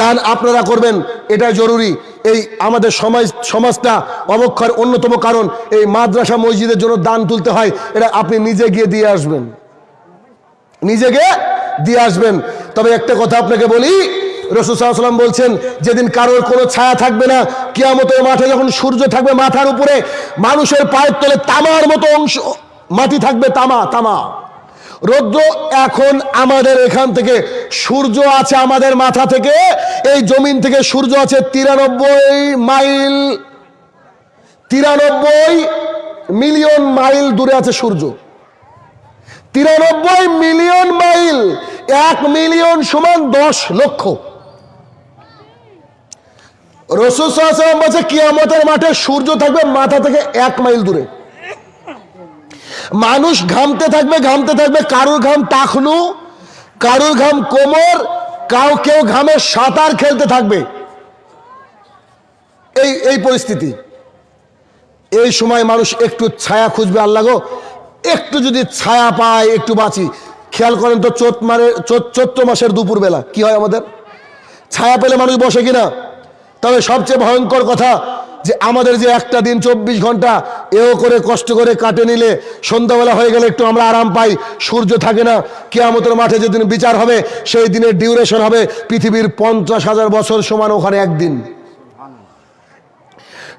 দান আপনারা করবেন, এটা জরুরি। এই আমাদের সমাজ, সমাজটা অবক্ষয়ের অন্যতম কারণ, এই মাদ্রাসা মসজিদের জন্য দান তুলতে হয়, এটা আপনি নিজে গিয়ে দিয়ে আসবেন। নিজে গিয়ে দিয়ে আসবেন। তবে একটা কথা আপনাকে বলি রসুসাল্লাম বলছেন, যেদিন কারোর কোনো ছায়া থাকবে না, কিয়ামতের মাঠে যখন সূর্য থাকবে মাথার উপরে, মানুষের পায়ের তলে তামার মতো অংশ, মাটি থাকবে তামা তামা। রৌদ্র এখন আমাদের এখান থেকে, সূর্য আছে আমাদের মাথা থেকে, এই জমিন থেকে সূর্য আছে তিরানব্বই মাইল, তিরানব্বই মিলিয়ন মাইল দূরে আছে সূর্য। তিরানব্বই মিলিয়ন মাইল, এক মিলিয়ন সমান দশ লক্ষ। রসুল বলছে, কিয়ামতের মাঠে সূর্য থাকবে মাথা থেকে এক মাইল দূরে। মানুষ ঘামতে থাকবে ঘামতে থাকবে। কারুর ঘাম টাকনু, কারুর ঘাম কোমর, কাউ কেউ ঘামে সাঁতার খেলতে থাকবে। এই এই পরিস্থিতি। এই সময় মানুষ একটু ছায়া খুঁজবে, আল্লাহ একটু যদি ছায়া পায়, একটু বাঁচি। খেয়াল করেন তো চোত মারে, চোত- চৈত্র মাসের দুপুর বেলা কি হয় আমাদের? ছায়া পেলে মানুষ বসে কিনা? তবে সবচেয়ে ভয়ঙ্কর কথা যে আমাদের যে একটা দিন চব্বিশ ঘণ্টা এও করে কষ্ট করে কাটে নিলে সন্ধ্যাবেলা হয়ে গেলে একটু আমরা আরাম পাই, সূর্য থাকে না। কেয়ামতের মাঠে যেদিন বিচার হবে, সেই দিনের ডিউরেশন হবে পৃথিবীর পঞ্চাশ হাজার বছর সমান ওখানে একদিন।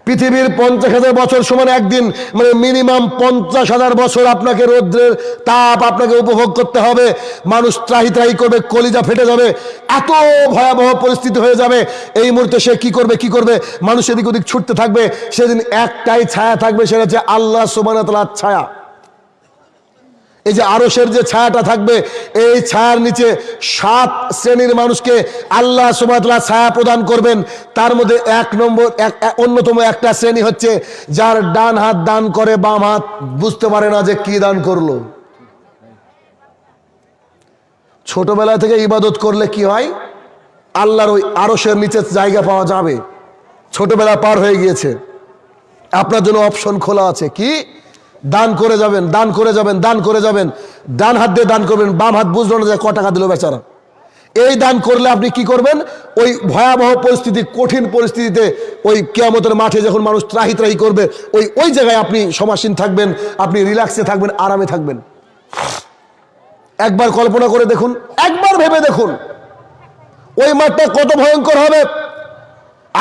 পৃথিবীর পঞ্চাশ হাজার বছর সমান একদিন মানে মিনিমাম পঞ্চাশ হাজার বছর আপনাকে রৌদ্রের তাপ আপনাকে উপভোগ করতে হবে। মানুষ ত্রাহি ত্রাহি করবে, কলিজা ফেটে যাবে, এত ভয়াবহ পরিস্থিতি হয়ে যাবে। এই মুহূর্তে সে কি করবে কি করবে? মানুষ এদিক ওদিক ছুটতে থাকবে, সেদিন একটাই ছায়া থাকবে, সেটা হচ্ছে আল্লাহ সুবান ছায়া। এই যে আরসের যে ছায়াটা থাকবে, এই ছায়ার নিচে সাত শ্রেণির মানুষকে আল্লাহ সুবাতলা ছায়া প্রদান করবেন। তার মধ্যে এক নম্বর, এক অন্যতম একটা শ্রেণি হচ্ছে যার ডান হাত দান করে, বাম হাত বুঝতে পারে না যে কি দান করল। ছোটবেলা থেকে ইবাদত করলে কি হয়? আল্লাহর ওই আরসের নিচে জায়গা পাওয়া যাবে। ছোটবেলা পার হয়ে গিয়েছে। আপনার জন্য অপশন খোলা আছে। কি? দান করে যাবেন, দান করে যাবেন, দান করে যাবেন। ডান হাত দিয়ে দান করবেন, বাম হাত বুঝলো না যে ক টাকা দিল বেচারা। এই দান করলে আপনি কি করবেন? ওই ভয়াবহ পরিস্থিতি, কঠিন পরিস্থিতিতে ওই কেয়ামতের মাঠে যখন মানুষ ত্রাহি ত্রাহি করবে, ওই ওই জায়গায় আপনি সমাসীন থাকবেন, আপনি রিল্যাক্সে থাকবেন, আরামে থাকবেন। একবার কল্পনা করে দেখুন, একবার ভেবে দেখুন। ওই মাঠটা কত ভয়ঙ্কর হবে।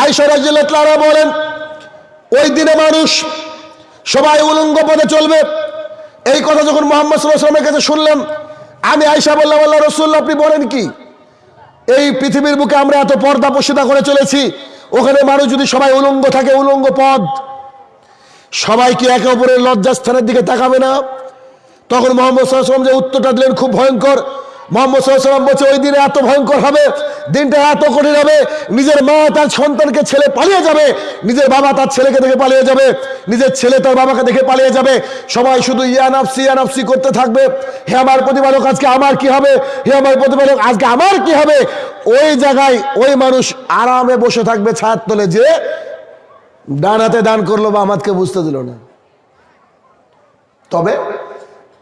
আয়সা রাজিল্লাহ বলেন, ওই দিনে মানুষ সবাই উলঙ্গ পথে চলবে। এই কথা যখন মোহাম্মদ সাল্লামের কাছে শুনলাম, আমি আয়সা বললাম, আল্লাহ রসুল্লাহ আপনি বলেন কি? এই পৃথিবীর বুকে আমরা এত পর্দা পশিদা করে চলেছি, ওখানে মানুষ যদি সবাই উলঙ্গ থাকে, উলঙ্গ পদ সবাই কি একে অপরের লজ্জাস্থানের দিকে তাকাবে না? তখন মোহাম্মদ সাল্লাম যে উত্তরটা দিলেন খুব ভয়ঙ্কর। ওই দিনে এত ভয়ঙ্কর হবে, দিনটা এত কঠিন হবে, নিজের মা তার সন্তানকে ছেলে পালিয়ে যাবে, নিজের বাবা তার ছেলেকে দেখে পালিয়ে যাবে, নিজের ছেলে তার বাবাকে দেখে পালিয়ে যাবে, সবাই শুধু করতে থাকবে আমার আজকে আমার কি হবে, হে আমার প্রতিপালক, আজকে আমার কি হবে? ওই জায়গায় ওই মানুষ আরামে বসে থাকবে ছায়ার তলে যে ডান হাতে দান করল বা আমাদকে বুঝতে দিল না। তবে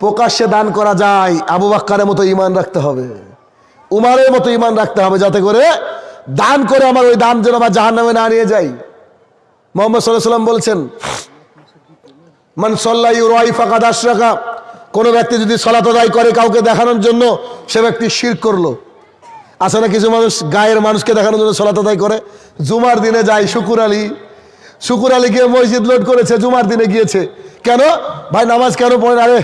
প্রকাশ্যে দান করা যায়, আবু বাক্কারের মতো ইমান রাখতে হবে, উমারের মতো ইমান রাখতে হবে যাতে করে দান করে আমার ওই দান যেন আমার জাহান নামে না নিয়ে যাই মোহাম্মদ সাল্লাহ সাল্লাম বলছেন, মান সল্লাই রাই ফাঁকা দাস রাখা কোনো ব্যক্তি যদি সলাত আদায় করে কাউকে দেখানোর জন্য, সে ব্যক্তি শির করল। আছে না কিছু মানুষ গায়ের মানুষকে দেখানোর জন্য সলাত আদায় করে? জুমার দিনে যায় শুকুর আলী। শুকুর আলী গিয়ে মসজিদ লোড করেছে, জুমার দিনে গিয়েছে। কেন? ভাই, নামাজ কেন পড়ে না রে?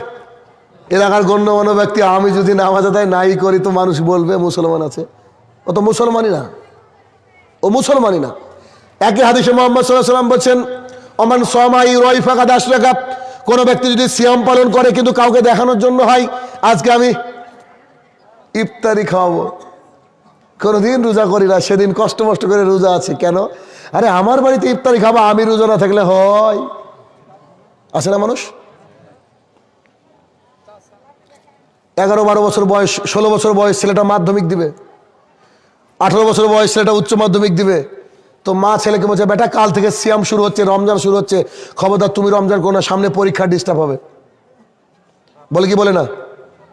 এলাকার গণ্যমান্য ব্যক্তি, আমি যদি নামাজ আদায় নাই করি তো মানুষ বলবে মুসলমান আছে। ও তো মুসলমানই না। ও মুসলমানই না। একই হাদিসে মোহাম্মদ সাল্লাহ সাল্লাম বলছেন অমান সমাই রয় ফাঁকা দাস রেখা কোনো ব্যক্তি যদি সিয়াম পালন করে কিন্তু কাউকে দেখানোর জন্য হয়, আজকে আমি ইফতারি খাওয়াবো। কোনোদিন রোজা করি না, সেদিন কষ্ট মষ্ট করে রোজা আছে। কেন? আরে, আমার বাড়িতে ইফতারি খাব, আমি রোজা না থাকলে হয়। আছে না মানুষ? এগারো বারো বছর বয়স, ষোলো বছর বয়স ছেলেটা মাধ্যমিক দিবে। আঠারো বছর বয়স ছেলেটা উচ্চ মাধ্যমিক দিবে। তো মা ছেলেকে বলছে, বেটা, কাল থেকে সিয়াম শুরু হচ্ছে, রমজান শুরু হচ্ছে। খবরদার, তুমি রমজান করো না, সামনে পরীক্ষা ডিস্টার্ব হবে। বলে কি বলে না?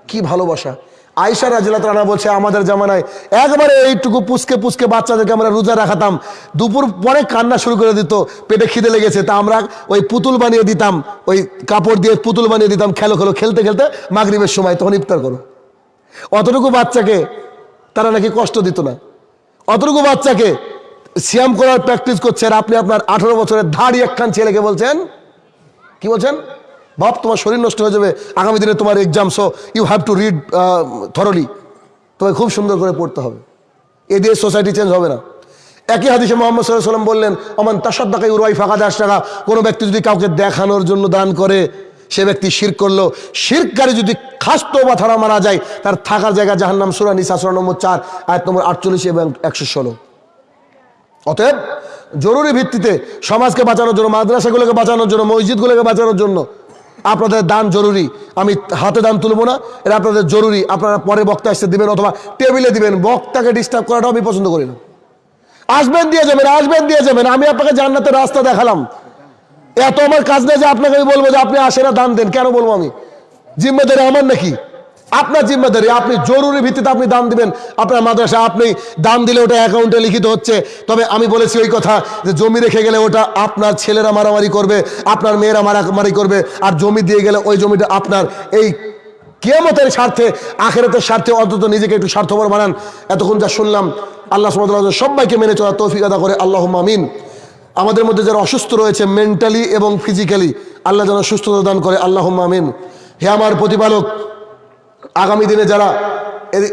কি ভালোবাসা। আয়সা রাজিলা তারা বলছে, আমাদের জামানায় একবারে এইটুকু পুষকে পুষকে বাচ্চাদেরকে আমরা রোজা রাখাতাম। দুপুর পরে কান্না শুরু করে দিত, পেটে খিদে লেগেছে। তা আমরা ওই পুতুল বানিয়ে দিতাম, ওই কাপড় দিয়ে পুতুল বানিয়ে দিতাম খেলো খেলো, খেলতে খেলতে মাগরিবের সময়, তখন ইফতার করো। অতটুকু বাচ্চাকে তারা নাকি কষ্ট দিত না। অতটুকু বাচ্চাকে সিয়াম করার প্র্যাকটিস করছেন আপনি আপনার আঠারো বছরের ধাড়ি একখান ছেলেকে বলছেন, কি বলছেন? বাপ তোমার শরীর নষ্ট হয়ে যাবে। আগামী দিনে তোমার exam so you have to read thoroughly তোমায় খুব সুন্দর করে পড়তে হবে। এ দিয়ে সোসাইটি চেঞ্জ হবে না। একই হাদিসে মোহাম্মদ সাল্লাহ সাল্লাম বললেন, অমান তাসাদ্দাকাই উরওয়াই ফাঁকা দাস টাকা কোনো ব্যক্তি যদি কাউকে দেখানোর জন্য দান করে, সে ব্যক্তি শির করল। শিরকারী যদি খাস্ত বা থাড়া মারা যায়, তার থাকার জায়গা জাহান্নাম সুরা নিসা, সুরা নম্বর চার, আয়াত নম্বর আটচল্লিশ এবং একশো ষোলো। অতএব, জরুরি ভিত্তিতে সমাজকে বাঁচানোর জন্য, মাদ্রাসাগুলোকে বাঁচানোর জন্য, মসজিদগুলোকে বাঁচানোর জন্য আপনাদের দান জরুরি। আমি হাতে দান তুলবো না, এটা আপনাদের জরুরি। আপনারা পরে বক্তা এসে দিবেন অথবা টেবিলে দিবেন। বক্তাকে ডিস্টার্ব করাটাও আমি পছন্দ করি না। আসবেন দিয়ে যাবেন, আসবেন দিয়ে যাবেন। আমি আপনাকে জান্নাতের রাস্তা দেখালাম। এত আমার কাজ নেই যে আপনাকে আমি বলব যে আপনি আসেনা না দান দেন। কেন বলব আমি? জিম্মেদারি আমার নাকি? আপনার জিম্মেদারি, আপনি জরুরি ভিত্তিতে আপনি দান দিবেন। আপনার মাদ্রাসা আপনি দান দিলে ওটা অ্যাকাউন্টে লিখিত হচ্ছে। তবে আমি বলেছি ওই কথা যে জমি রেখে গেলে ওটা আপনার ছেলেরা মারামারি করবে, আপনার মেয়েরা মারামারি করবে, আর জমি দিয়ে গেলে ওই জমিটা আপনার এই কেয়ামতের স্বার্থে, আখেরাতের স্বার্থে অন্তত নিজেকে একটু স্বার্থপর বানান। এতক্ষণ যা শুনলাম, আল্লাহ সুমতাল্লাহ সবাইকে মেনে চলার তৌফিক আদা করে। আল্লাহ মামিন আমাদের মধ্যে যারা অসুস্থ রয়েছে মেন্টালি এবং ফিজিক্যালি আল্লাহ যেন সুস্থতা দান করে। আল্লাহ মামিন হে আমার প্রতিপালক আগামী দিনে যারা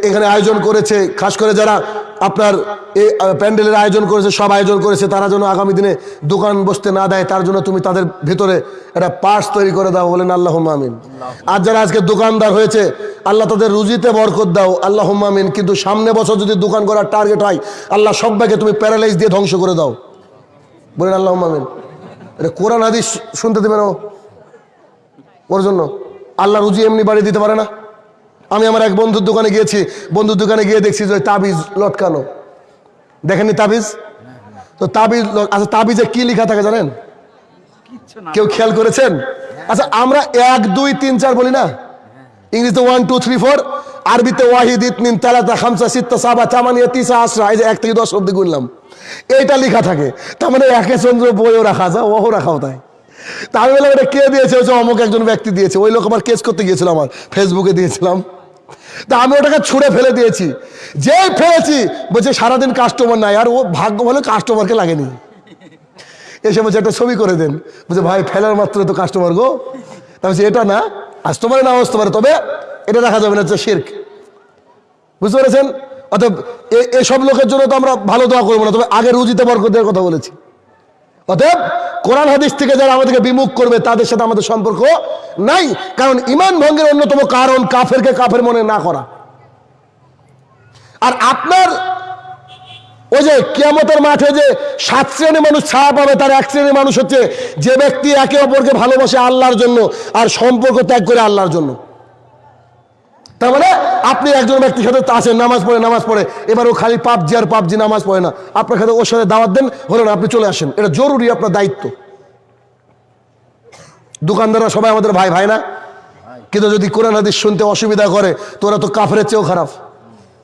এখানে আয়োজন করেছে খাস করে যারা আপনার এই প্যান্ডেলের আয়োজন করেছে সব আয়োজন করেছে তারা যেন আগামী দিনে দোকান বসতে না দেয় তার জন্য তুমি তাদের ভেতরে একটা পার্স তৈরি করে দাও বলেন আল্লাহ আমিন। আর যারা আজকে দোকানদার হয়েছে আল্লাহ তাদের রুজিতে বরকত দাও আল্লাহ আমিন। কিন্তু সামনে বছর যদি দোকান করার টার্গেট হয় আল্লাহ সবাইকে তুমি প্যারালাইজ দিয়ে ধ্বংস করে দাও। বলেন আল্লাহ আমিন। এটা কোরআন হাদিস শুনতে দেবেন ও? ওর জন্য। আল্লাহ রুজি এমনি বাড়ি দিতে পারে না? আমি আমার এক বন্ধুর দোকানে গিয়েছি বন্ধুর দোকানে গিয়ে দেখছি যে ওই তাবিজ লটকানো। দেখেননি তাবিজ? তো তাবিজ আচ্ছা তাবিজে কি লেখা থাকে জানেন? কেউ খেয়াল করেছেন? আচ্ছা আমরা এক দুই তিন চার বলি না? ইংরেজিতে ওয়ান টু থ্রি ফোর আরবিতে ওয়াহিদ ইতনিন তালাতা খামসা সিত্তা সাবা চামানিয়া তিসা আসরা এই যে এক থেকে দশ অব্দি গুনলাম। এইটা লেখা থাকে। তার মানে একে চন্দ্র বইও রাখা যায় ওহো রাখাও তাই। তা আমি বললাম এটা কে দিয়েছে? হচ্ছে অমুক একজন ব্যক্তি দিয়েছে। ওই লোক আমার কেস করতে গিয়েছিল আমার ফেসবুকে দিয়েছিলাম। তা আমি ওটাকে ছুঁড়ে ফেলে দিয়েছি। যেই ফেলেছি, বলছে, সারাদিন কাস্টমার নাই। আর ও ভাগ্য ভালো কাস্টমারকে লাগেনি। এসে বলছে, একটা ছবি করে দেন। বলছে, ভাই, ফেলার মাত্র তো কাস্টমার গো। তা বলছে, এটা না পারে না আসতে পারে, তবে এটা দেখা যাবে না হচ্ছে শির্ক বুঝতে পেরেছেন? এ- এসব লোকের জন্য তো আমরা ভালো দোয়া করব না, তবে আগে রুজিতে বরকতের কথা বলেছি। অতএব কোরআন হাদিস থেকে যারা আমাদেরকে বিমুখ করবে, তাদের সাথে আমাদের সম্পর্ক নাই। কারণ ইমান ভঙ্গের অন্যতম কারণ কাফেরকে কাফের মনে না করা। আর আপনার ওই যে কিয়ামতের মাঠে যে সাত শ্রেণির মানুষ ছায়া পাবে, তার এক শ্রেণির মানুষ হচ্ছে যে ব্যক্তি একে অপরকে ভালোবাসে আল্লাহর জন্য আর সম্পর্ক ত্যাগ করে আল্লাহর জন্য। তার মানে আপনি একজন ব্যক্তির সাথে আছেন নামাজ পড়ে নামাজ পড়ে, এবার ও খালি পাবজি আর পাবজি নামাজ পড়ে না। আপনার সাথে ওর সাথে দাওয়াত দেন হলো না আপনি চলে আসেন। এটা জরুরি আপনার দায়িত্ব। দোকানদাররা সবাই আমাদের ভাই ভাই না? কিন্তু যদি কোরআন, হাদিস শুনতে অসুবিধা করে, তো ওরা তো কাফের চেয়েও খারাপ।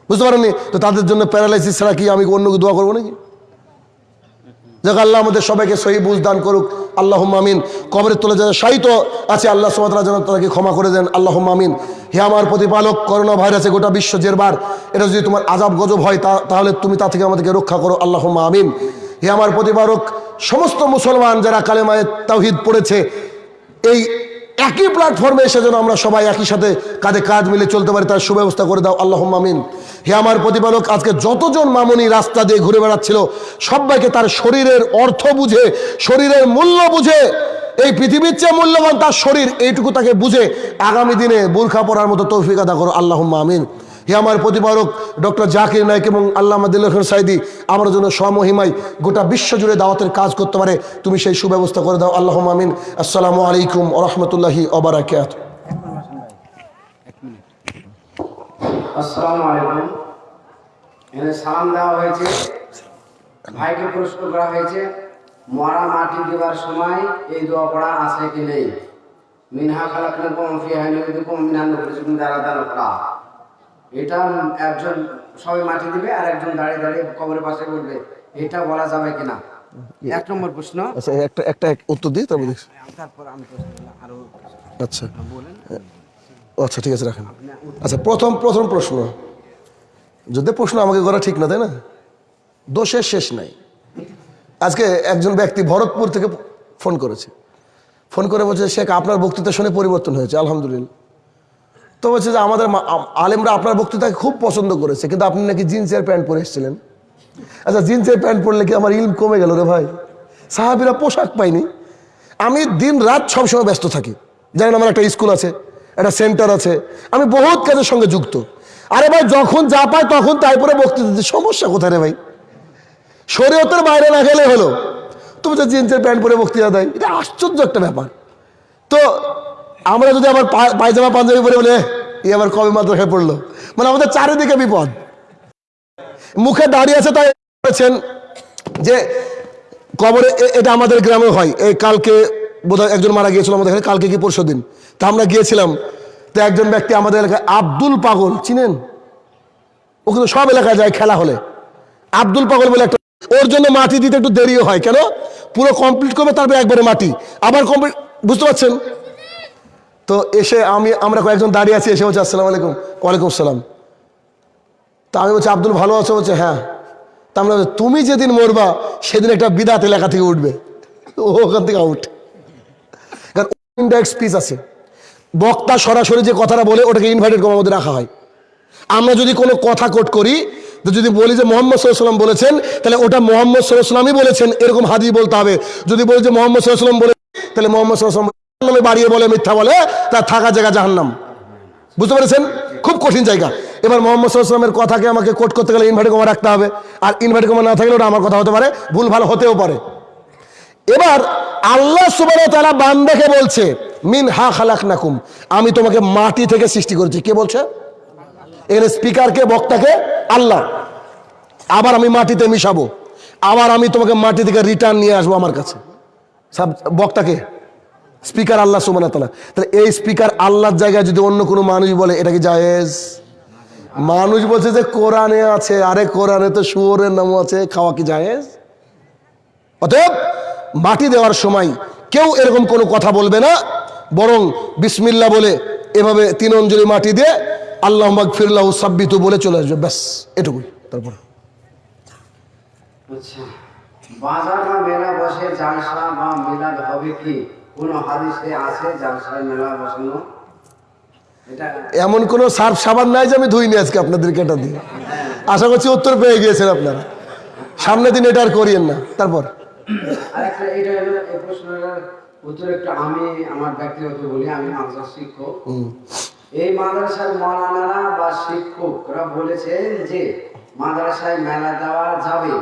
বুঝতে পারেননি? তো তাদের জন্য প্যারালাইসিস ছাড়া কি আমি অন্য দোয়া করব নাকি? যাক আল্লাহ আমাদের সবাইকে সহি বুঝ দান করুক। আল্লাহ মামিন কবরের তোলে যারা সাহিত আছে, আল্লাহ সুমাতরা যেন তাদেরকে ক্ষমা করে দেন। আল্লাহ মামিন হে আমার প্রতিপালক, করোনা ভাইরাসে গোটা বিশ্ব জেরবার। এটা যদি তোমার আজাব গজব হয়, তা তাহলে তুমি তা থেকে আমাদেরকে রক্ষা করো। আল্লাহ মামিন হে আমার প্রতিপালক, সমস্ত মুসলমান যারা কালেমায় তাহিদ পড়েছে, এই একই প্ল্যাটফর্মে এসে যেন আমরা সবাই একই সাথে কাঁধে কাজ মিলে চলতে পারি, তার সুব্যবস্থা করে দাও। আল্লাহ মামিন হে আমার প্রতিপালক, আজকে যতজন মামুনি রাস্তা দিয়ে ঘুরে বেড়াচ্ছিল, সবাইকে তার শরীরের অর্থ বুঝে, শরীরের মূল্য বুঝে, এই পৃথিবীর চেয়ে মূল্যবান তার শরীর, এইটুকু তাকে বুঝে আগামী দিনে বুর্খা পড়ার মতো তৌফিক আদা করো। আল্লাহ আমিন। হে আমার প্রতিপালক ডক্টর জাকির নায়ক এবং আল্লাহ দিল্লাহ সাইদি, আমার জন্য সমহিমাই গোটা বিশ্ব জুড়ে দাওয়াতের কাজ করতে পারে। তুমি সেই সুব্যবস্থা করে দাও। আল্লাহ আমিন। আসসালামু আলাইকুম ওরহমতুল্লাহি ওবরাকাত আসসালামু আলাইকুম। সালাম দেওয়া হয়েছে। ভাইকে প্রশ্ন করা হয়েছে। মরা মাটি দেওয়ার সময় এই দোয়া পড়া আছে কি নেই? মিনহা খালাকুম এটা একজন সবাই মাটি দিবে আর একজন দাঁড়িয়ে দাঁড়িয়ে কবরের পাশে বলবে এটা বলা যাবে কিনা? এক নম্বর প্রশ্ন। আচ্ছা একটা একটা উত্তর দিই তারপর দেখছি তারপর আমি প্রশ্ন আরও আচ্ছা। ও আচ্ছা ঠিক আছে রাখেন। আচ্ছা প্রথম প্রথম প্রশ্ন। যদি প্রশ্ন আমাকে করা ঠিক না তাই না? দোষের শেষ নাই। আজকে একজন ব্যক্তি ভরতপুর থেকে ফোন করেছে। ফোন করে বলছে শেখ আপনার বক্তৃতা শুনে পরিবর্তন হয়েছে আলহামদুলিল্লাহ। তো বলছে যে আমাদের আলেমরা আপনার বক্তৃতাকে খুব পছন্দ করেছে, কিন্তু আপনি নাকি জিন্সের প্যান্ট পরে এসেছিলেন। আচ্ছা জিন্সের প্যান্ট পরলে কি আমার ইলম কমে গেল রে ভাই? সাহাবিরা পোশাক পাইনি আমি দিন রাত সবসময় ব্যস্ত থাকি। জানেন আমার একটা স্কুল আছে, একটা সেন্টার আছে। আমি বহুত কাজের সঙ্গে যুক্ত। আরে ভাই, যখন যা পায় তখন তাই পরে বক্তৃতা দিতে সমস্যা কোথায় রে ভাই? শরীয়তের বাইরে না গেলে হলো, তুমি তো জিন্সের প্যান্ট পরে বক্তৃতা দেয়, এটা আশ্চর্য একটা ব্যাপার। তো আমরা যদি আবার পায়জামা, পাঞ্জাবি পরে বলে এই আবার কবে মাদ্রাসায় পড়ল? মানে আমাদের চারিদিকে বিপদ। মুখে দাঁড়িয়ে আছে তাই বলেছেন যে কবরে এ- এটা আমাদের গ্রামে হয়। এই কালকে বোধহয় একজন মারা গিয়েছিল আমাদের এখানে, কালকে কি পরশু দিন। তা আমরা গিয়েছিলাম। তো একজন ব্যক্তি আমাদের এলাকায়, আব্দুল পাগল, চিনেন? ও কিন্তু সব এলাকায় যায় খেলা হলে। আব্দুল পাগল বলে একটা ওর জন্য মাটি দিতে একটু দেরিও হয়। কেন? পুরো কমপ্লিট করবে, তারপরে একবারে মাটি। আবার কমপ্লিট বুঝতে পারছেন? তো এসে আমি, আমরা কয়েকজন দাঁড়িয়ে আছি, এসে বলছে, আসসালামু আলাইকুম। ওয়ালাইকুম আসসালাম। তা আমি বলছি, আব্দুল ভালো আছো? বলছে হ্যাঁ। তা আমরা তুমি যেদিন মরবা, সেদিন একটা বিদাত এলাকা থেকে উঠবে। ওখান থেকে আউট কারণ আছে। বক্তা সরাসরি যে কথাটা বলে, ওটাকে ইনভাইটেড করার মধ্যে রাখা হয়। আমরা যদি কোনো কথা কোট করি যদি বলি যে মোহাম্মদ সাল্লাম বলেছেন, তাহলে ওটা মোহাম্মদ সাল্লামই বলেছেন, এরকম হাদি বলতে হবে। যদি বলি যে মোহাম্মদ সাল্লাম বলে, তাহলে মোহাম্মদ সাল্লাম নামে বাড়িয়ে বলে, মিথ্যা বলে তার থাকা জায়গা জাহান্নাম। বুঝতে পেরেছেন? খুব কঠিন জায়গা। এবার মোহাম্মদ সাল্লামের কথাকে আমাকে কোট করতে গেলে ইনভার্টে কমা রাখতে হবে। আর ইনভার্টে কমা না থাকলে ওটা আমার কথা হতে পারে, ভুল ভালো হতেও পারে। এবার আল্লাহ সুবাহ তারা বান্দাকে বলছে, মিন হা খালাক নাকুম আমি তোমাকে মাটি থেকে সৃষ্টি করেছি। কে বলছে? এখানে স্পিকারকে বক্তাকে? আল্লাহ। আবার আমি মাটিতে মিশাবো। আবার আমি তোমাকে মাটি থেকে রিটার্ন নিয়ে আসব আমার কাছে। সব বক্তাকে? স্পিকার আল্লাহ তালা তাহলে এই স্পিকার আল্লাহর জায়গায় যদি অন্য কোনো মানুষ বলে, এটা কি জায়েজ? মানুষ বলছে যে কোরআনে আছে, আরে কোরআনে তো শুয়োরের নামও আছে, খাওয়া কি জায়েজ? অতএব মাটি দেওয়ার সময় কেউ এরকম কোনো কথা বলবে না, বরং বিসমিল্লা বলে এভাবে তিন অঞ্জলি মাটি দিয়ে আল্লাহ ফিরলাহ সাব্বিতু বলে চলে আসবে, ব্যাস, এটুকুই। তারপর। আচ্ছা বাজার বা মেলা বসে জালসা বা মিলাদ হবে কি? কোন হাদিসে আছে জালসায় মেলা বসানো? এমন কোনো সার্ফ সাবান নাই যে আমি ধুইনি আজকে আপনাদেরকে এটা দিয়ে। আশা করছি উত্তর পেয়ে গিয়েছেন আপনারা। সামনে দিন এটা আর করিয়েন না। তারপর? আরেকটা এটা এই প্রশ্নের উত্তর একটু আমি আমার ব্যক্তিগত বলি আমি মাদ্রাসা শিক্ষক। এই মাদ্রাসার মৌলানারা বা শিক্ষকরা বলেছেন যে মাদ্রাসায় মেলা দেওয়া যাবে।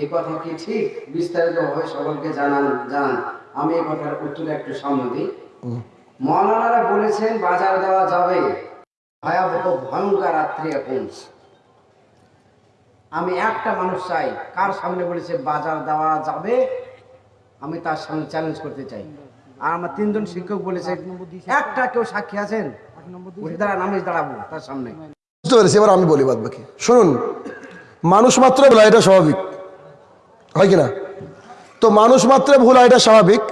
এই কথা কি ঠিক? বিস্তারিতভাবে সকলকে জানান জানান। আমি এই কথার উত্তরে একটু সম্মতি মৌলানারা বলেছেন বাজার দেওয়া যাবে। ভয়াবহ ভয়ঙ্কর রাত্রি এখন। আমি একটা মানুষ চাই কার সামনে বলেছে বাজার দেওয়া যাবে? আমি তার সামনে চ্যালেঞ্জ করতে চাই। আর আমার তিনজন শিক্ষক বলেছে একটা কেউ সাক্ষী আছেন? উঠে দাঁড়ান আমি দাঁড়াবো তার সামনে। বুঝতে পেরেছি এবার আমি বলি বাদ বাকি শুনুন মানুষ মাত্র এটা স্বাভাবিক। হয় কিনা তো মানুষ মাত্র ভুল হয়, এটা স্বাভাবিক।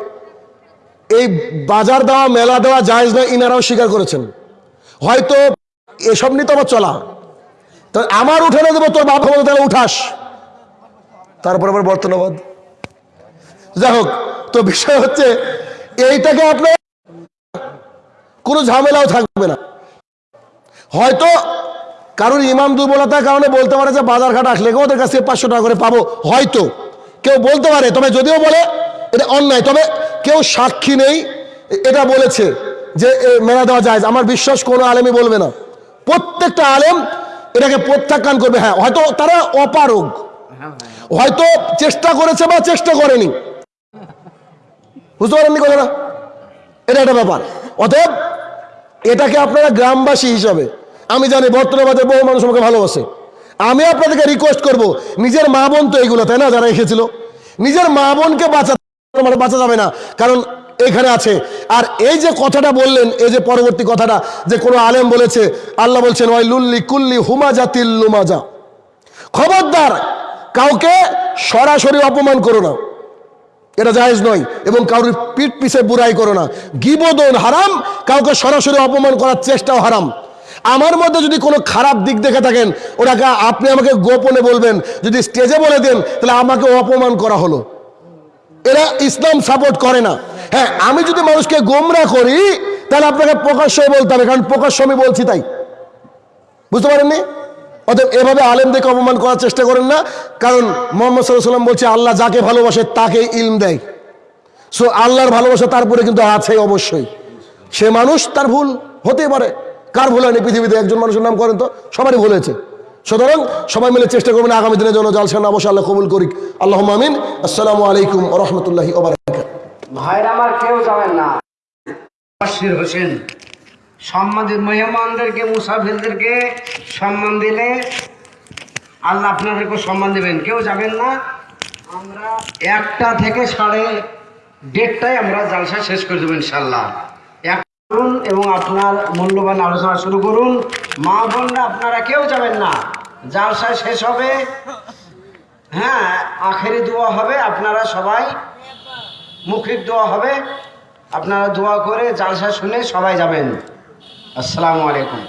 এই বাজার দেওয়া মেলা দেওয়া জায়জ না ইনারাও স্বীকার করেছেন। হয়তো এসব নিয়ে তো আমার চলা। তো আমার উঠে না দেবো তোর বাপ ক্ষমতা তাহলে উঠাস। তারপর আবার বর্তমানবাদ যাই হোক তো বিষয় হচ্ছে এইটাকে আপনার কোনো ঝামেলাও থাকবে না। হয়তো কারোর ইমাম দুর্বলতার কারণে বলতে পারে যে বাজার ঘাট আসলে ওদের কাছে পাঁচশো টাকা করে পাবো। হয়তো। কেউ বলতে পারে তবে যদিও বলে এটা অন্যায় তবে কেউ সাক্ষী নেই। এটা বলেছে যে মেলা দেওয়া যায় আমার বিশ্বাস কোনো আলেমই বলবে না। প্রত্যেকটা আলেম এটাকে প্রত্যাখ্যান করবে। হ্যাঁ হয়তো তারা অপারগ। হয়তো চেষ্টা করেছে বা চেষ্টা করেনি। বুঝতে পারেননি কথাটা? এটা একটা ব্যাপার। অতএব এটাকে আপনারা গ্রামবাসী হিসাবে আমি জানি বর্তমানে বহু মানুষ আমাকে ভালোবাসে আমি আপনাদেরকে রিকোয়েস্ট করব, নিজের মা বোন তো এইগুলো তাই না, যারা এসেছিল? নিজের মা বোনকে বাঁচা মানে বাঁচা যাবে না, কারণ এখানে আছে। আর এই যে কথাটা বললেন, এই যে পরবর্তী কথাটা, যে কোনো আলেম বলেছে, আল্লাহ বলছেন ওয়াই লুল্লি কুল্লি হুমাজা তিল্লুমাজা খবরদার, কাউকে সরাসরি অপমান করো না। এটা জায়েজ নয়, এবং কারোর পিঠ পিছে বুড়াই করো না। গিবদন হারাম, কাউকে সরাসরি অপমান করার চেষ্টাও হারাম। আমার মধ্যে যদি কোনো খারাপ দিক দেখে থাকেন ওটাকে আপনি আমাকে গোপনে বলবেন, যদি স্টেজে বলে দেন, তাহলে আমাকে অপমান করা হলো। এরা ইসলাম সাপোর্ট করে না। হ্যাঁ আমি যদি মানুষকে গোমরা করি, তাহলে আপনাকে প্রকাশ্য বলতে হবে, কারণ প্রকাশ্য আমি বলছি তাই। বুঝতে পারেননি? অতএব এভাবে আলেমদেরকে অপমান করার চেষ্টা করেন না, কারণ মোহাম্মদ সাল্লাম বলছে, আল্লাহ যাকে ভালোবাসে তাকে ইলম দেয়। সো আল্লাহর ভালোবাসা তারপরে কিন্তু আছে অবশ্যই। সে মানুষ, তার ভুল হতেই পারে। কার ভুল হয়নি পৃথিবীতে? একজন মানুষের নাম করেন তো? সবারই ভুল হয়েছে। সুতরাং সবাই মিলে চেষ্টা করবেন আগামী দিনের জন্য জালসান অবশ্যই আল্লাহ কবুল করিক। আল্লাহ আমিন। আসসালামু আলাইকুম রহমতুল্লাহি ভাইরা আমার কেউ যাবেন না। হোসেন সম্মানিত মেহমানদেরকে মুসাফিরদেরকে সম্মান দিলে আল্লাহ আপনাদেরকে সম্মান দেবেন। কেউ যাবেন না? আমরা একটা থেকে সাড়ে দেড়টায় আমরা জালসা শেষ করে দেবো ইনশাল্লাহ করুন এবং আপনার মূল্যবান আলোচনা শুরু করুন। মা বোনরা আপনারা কেউ যাবেন না। জালসা শেষ হবে হ্যাঁ আখেরি দোয়া হবে, আপনারা সবাই মুখিক দোয়া হবে। আপনারা দোয়া করে জালসা শুনে সবাই যাবেন। আসসালামু আলাইকুম।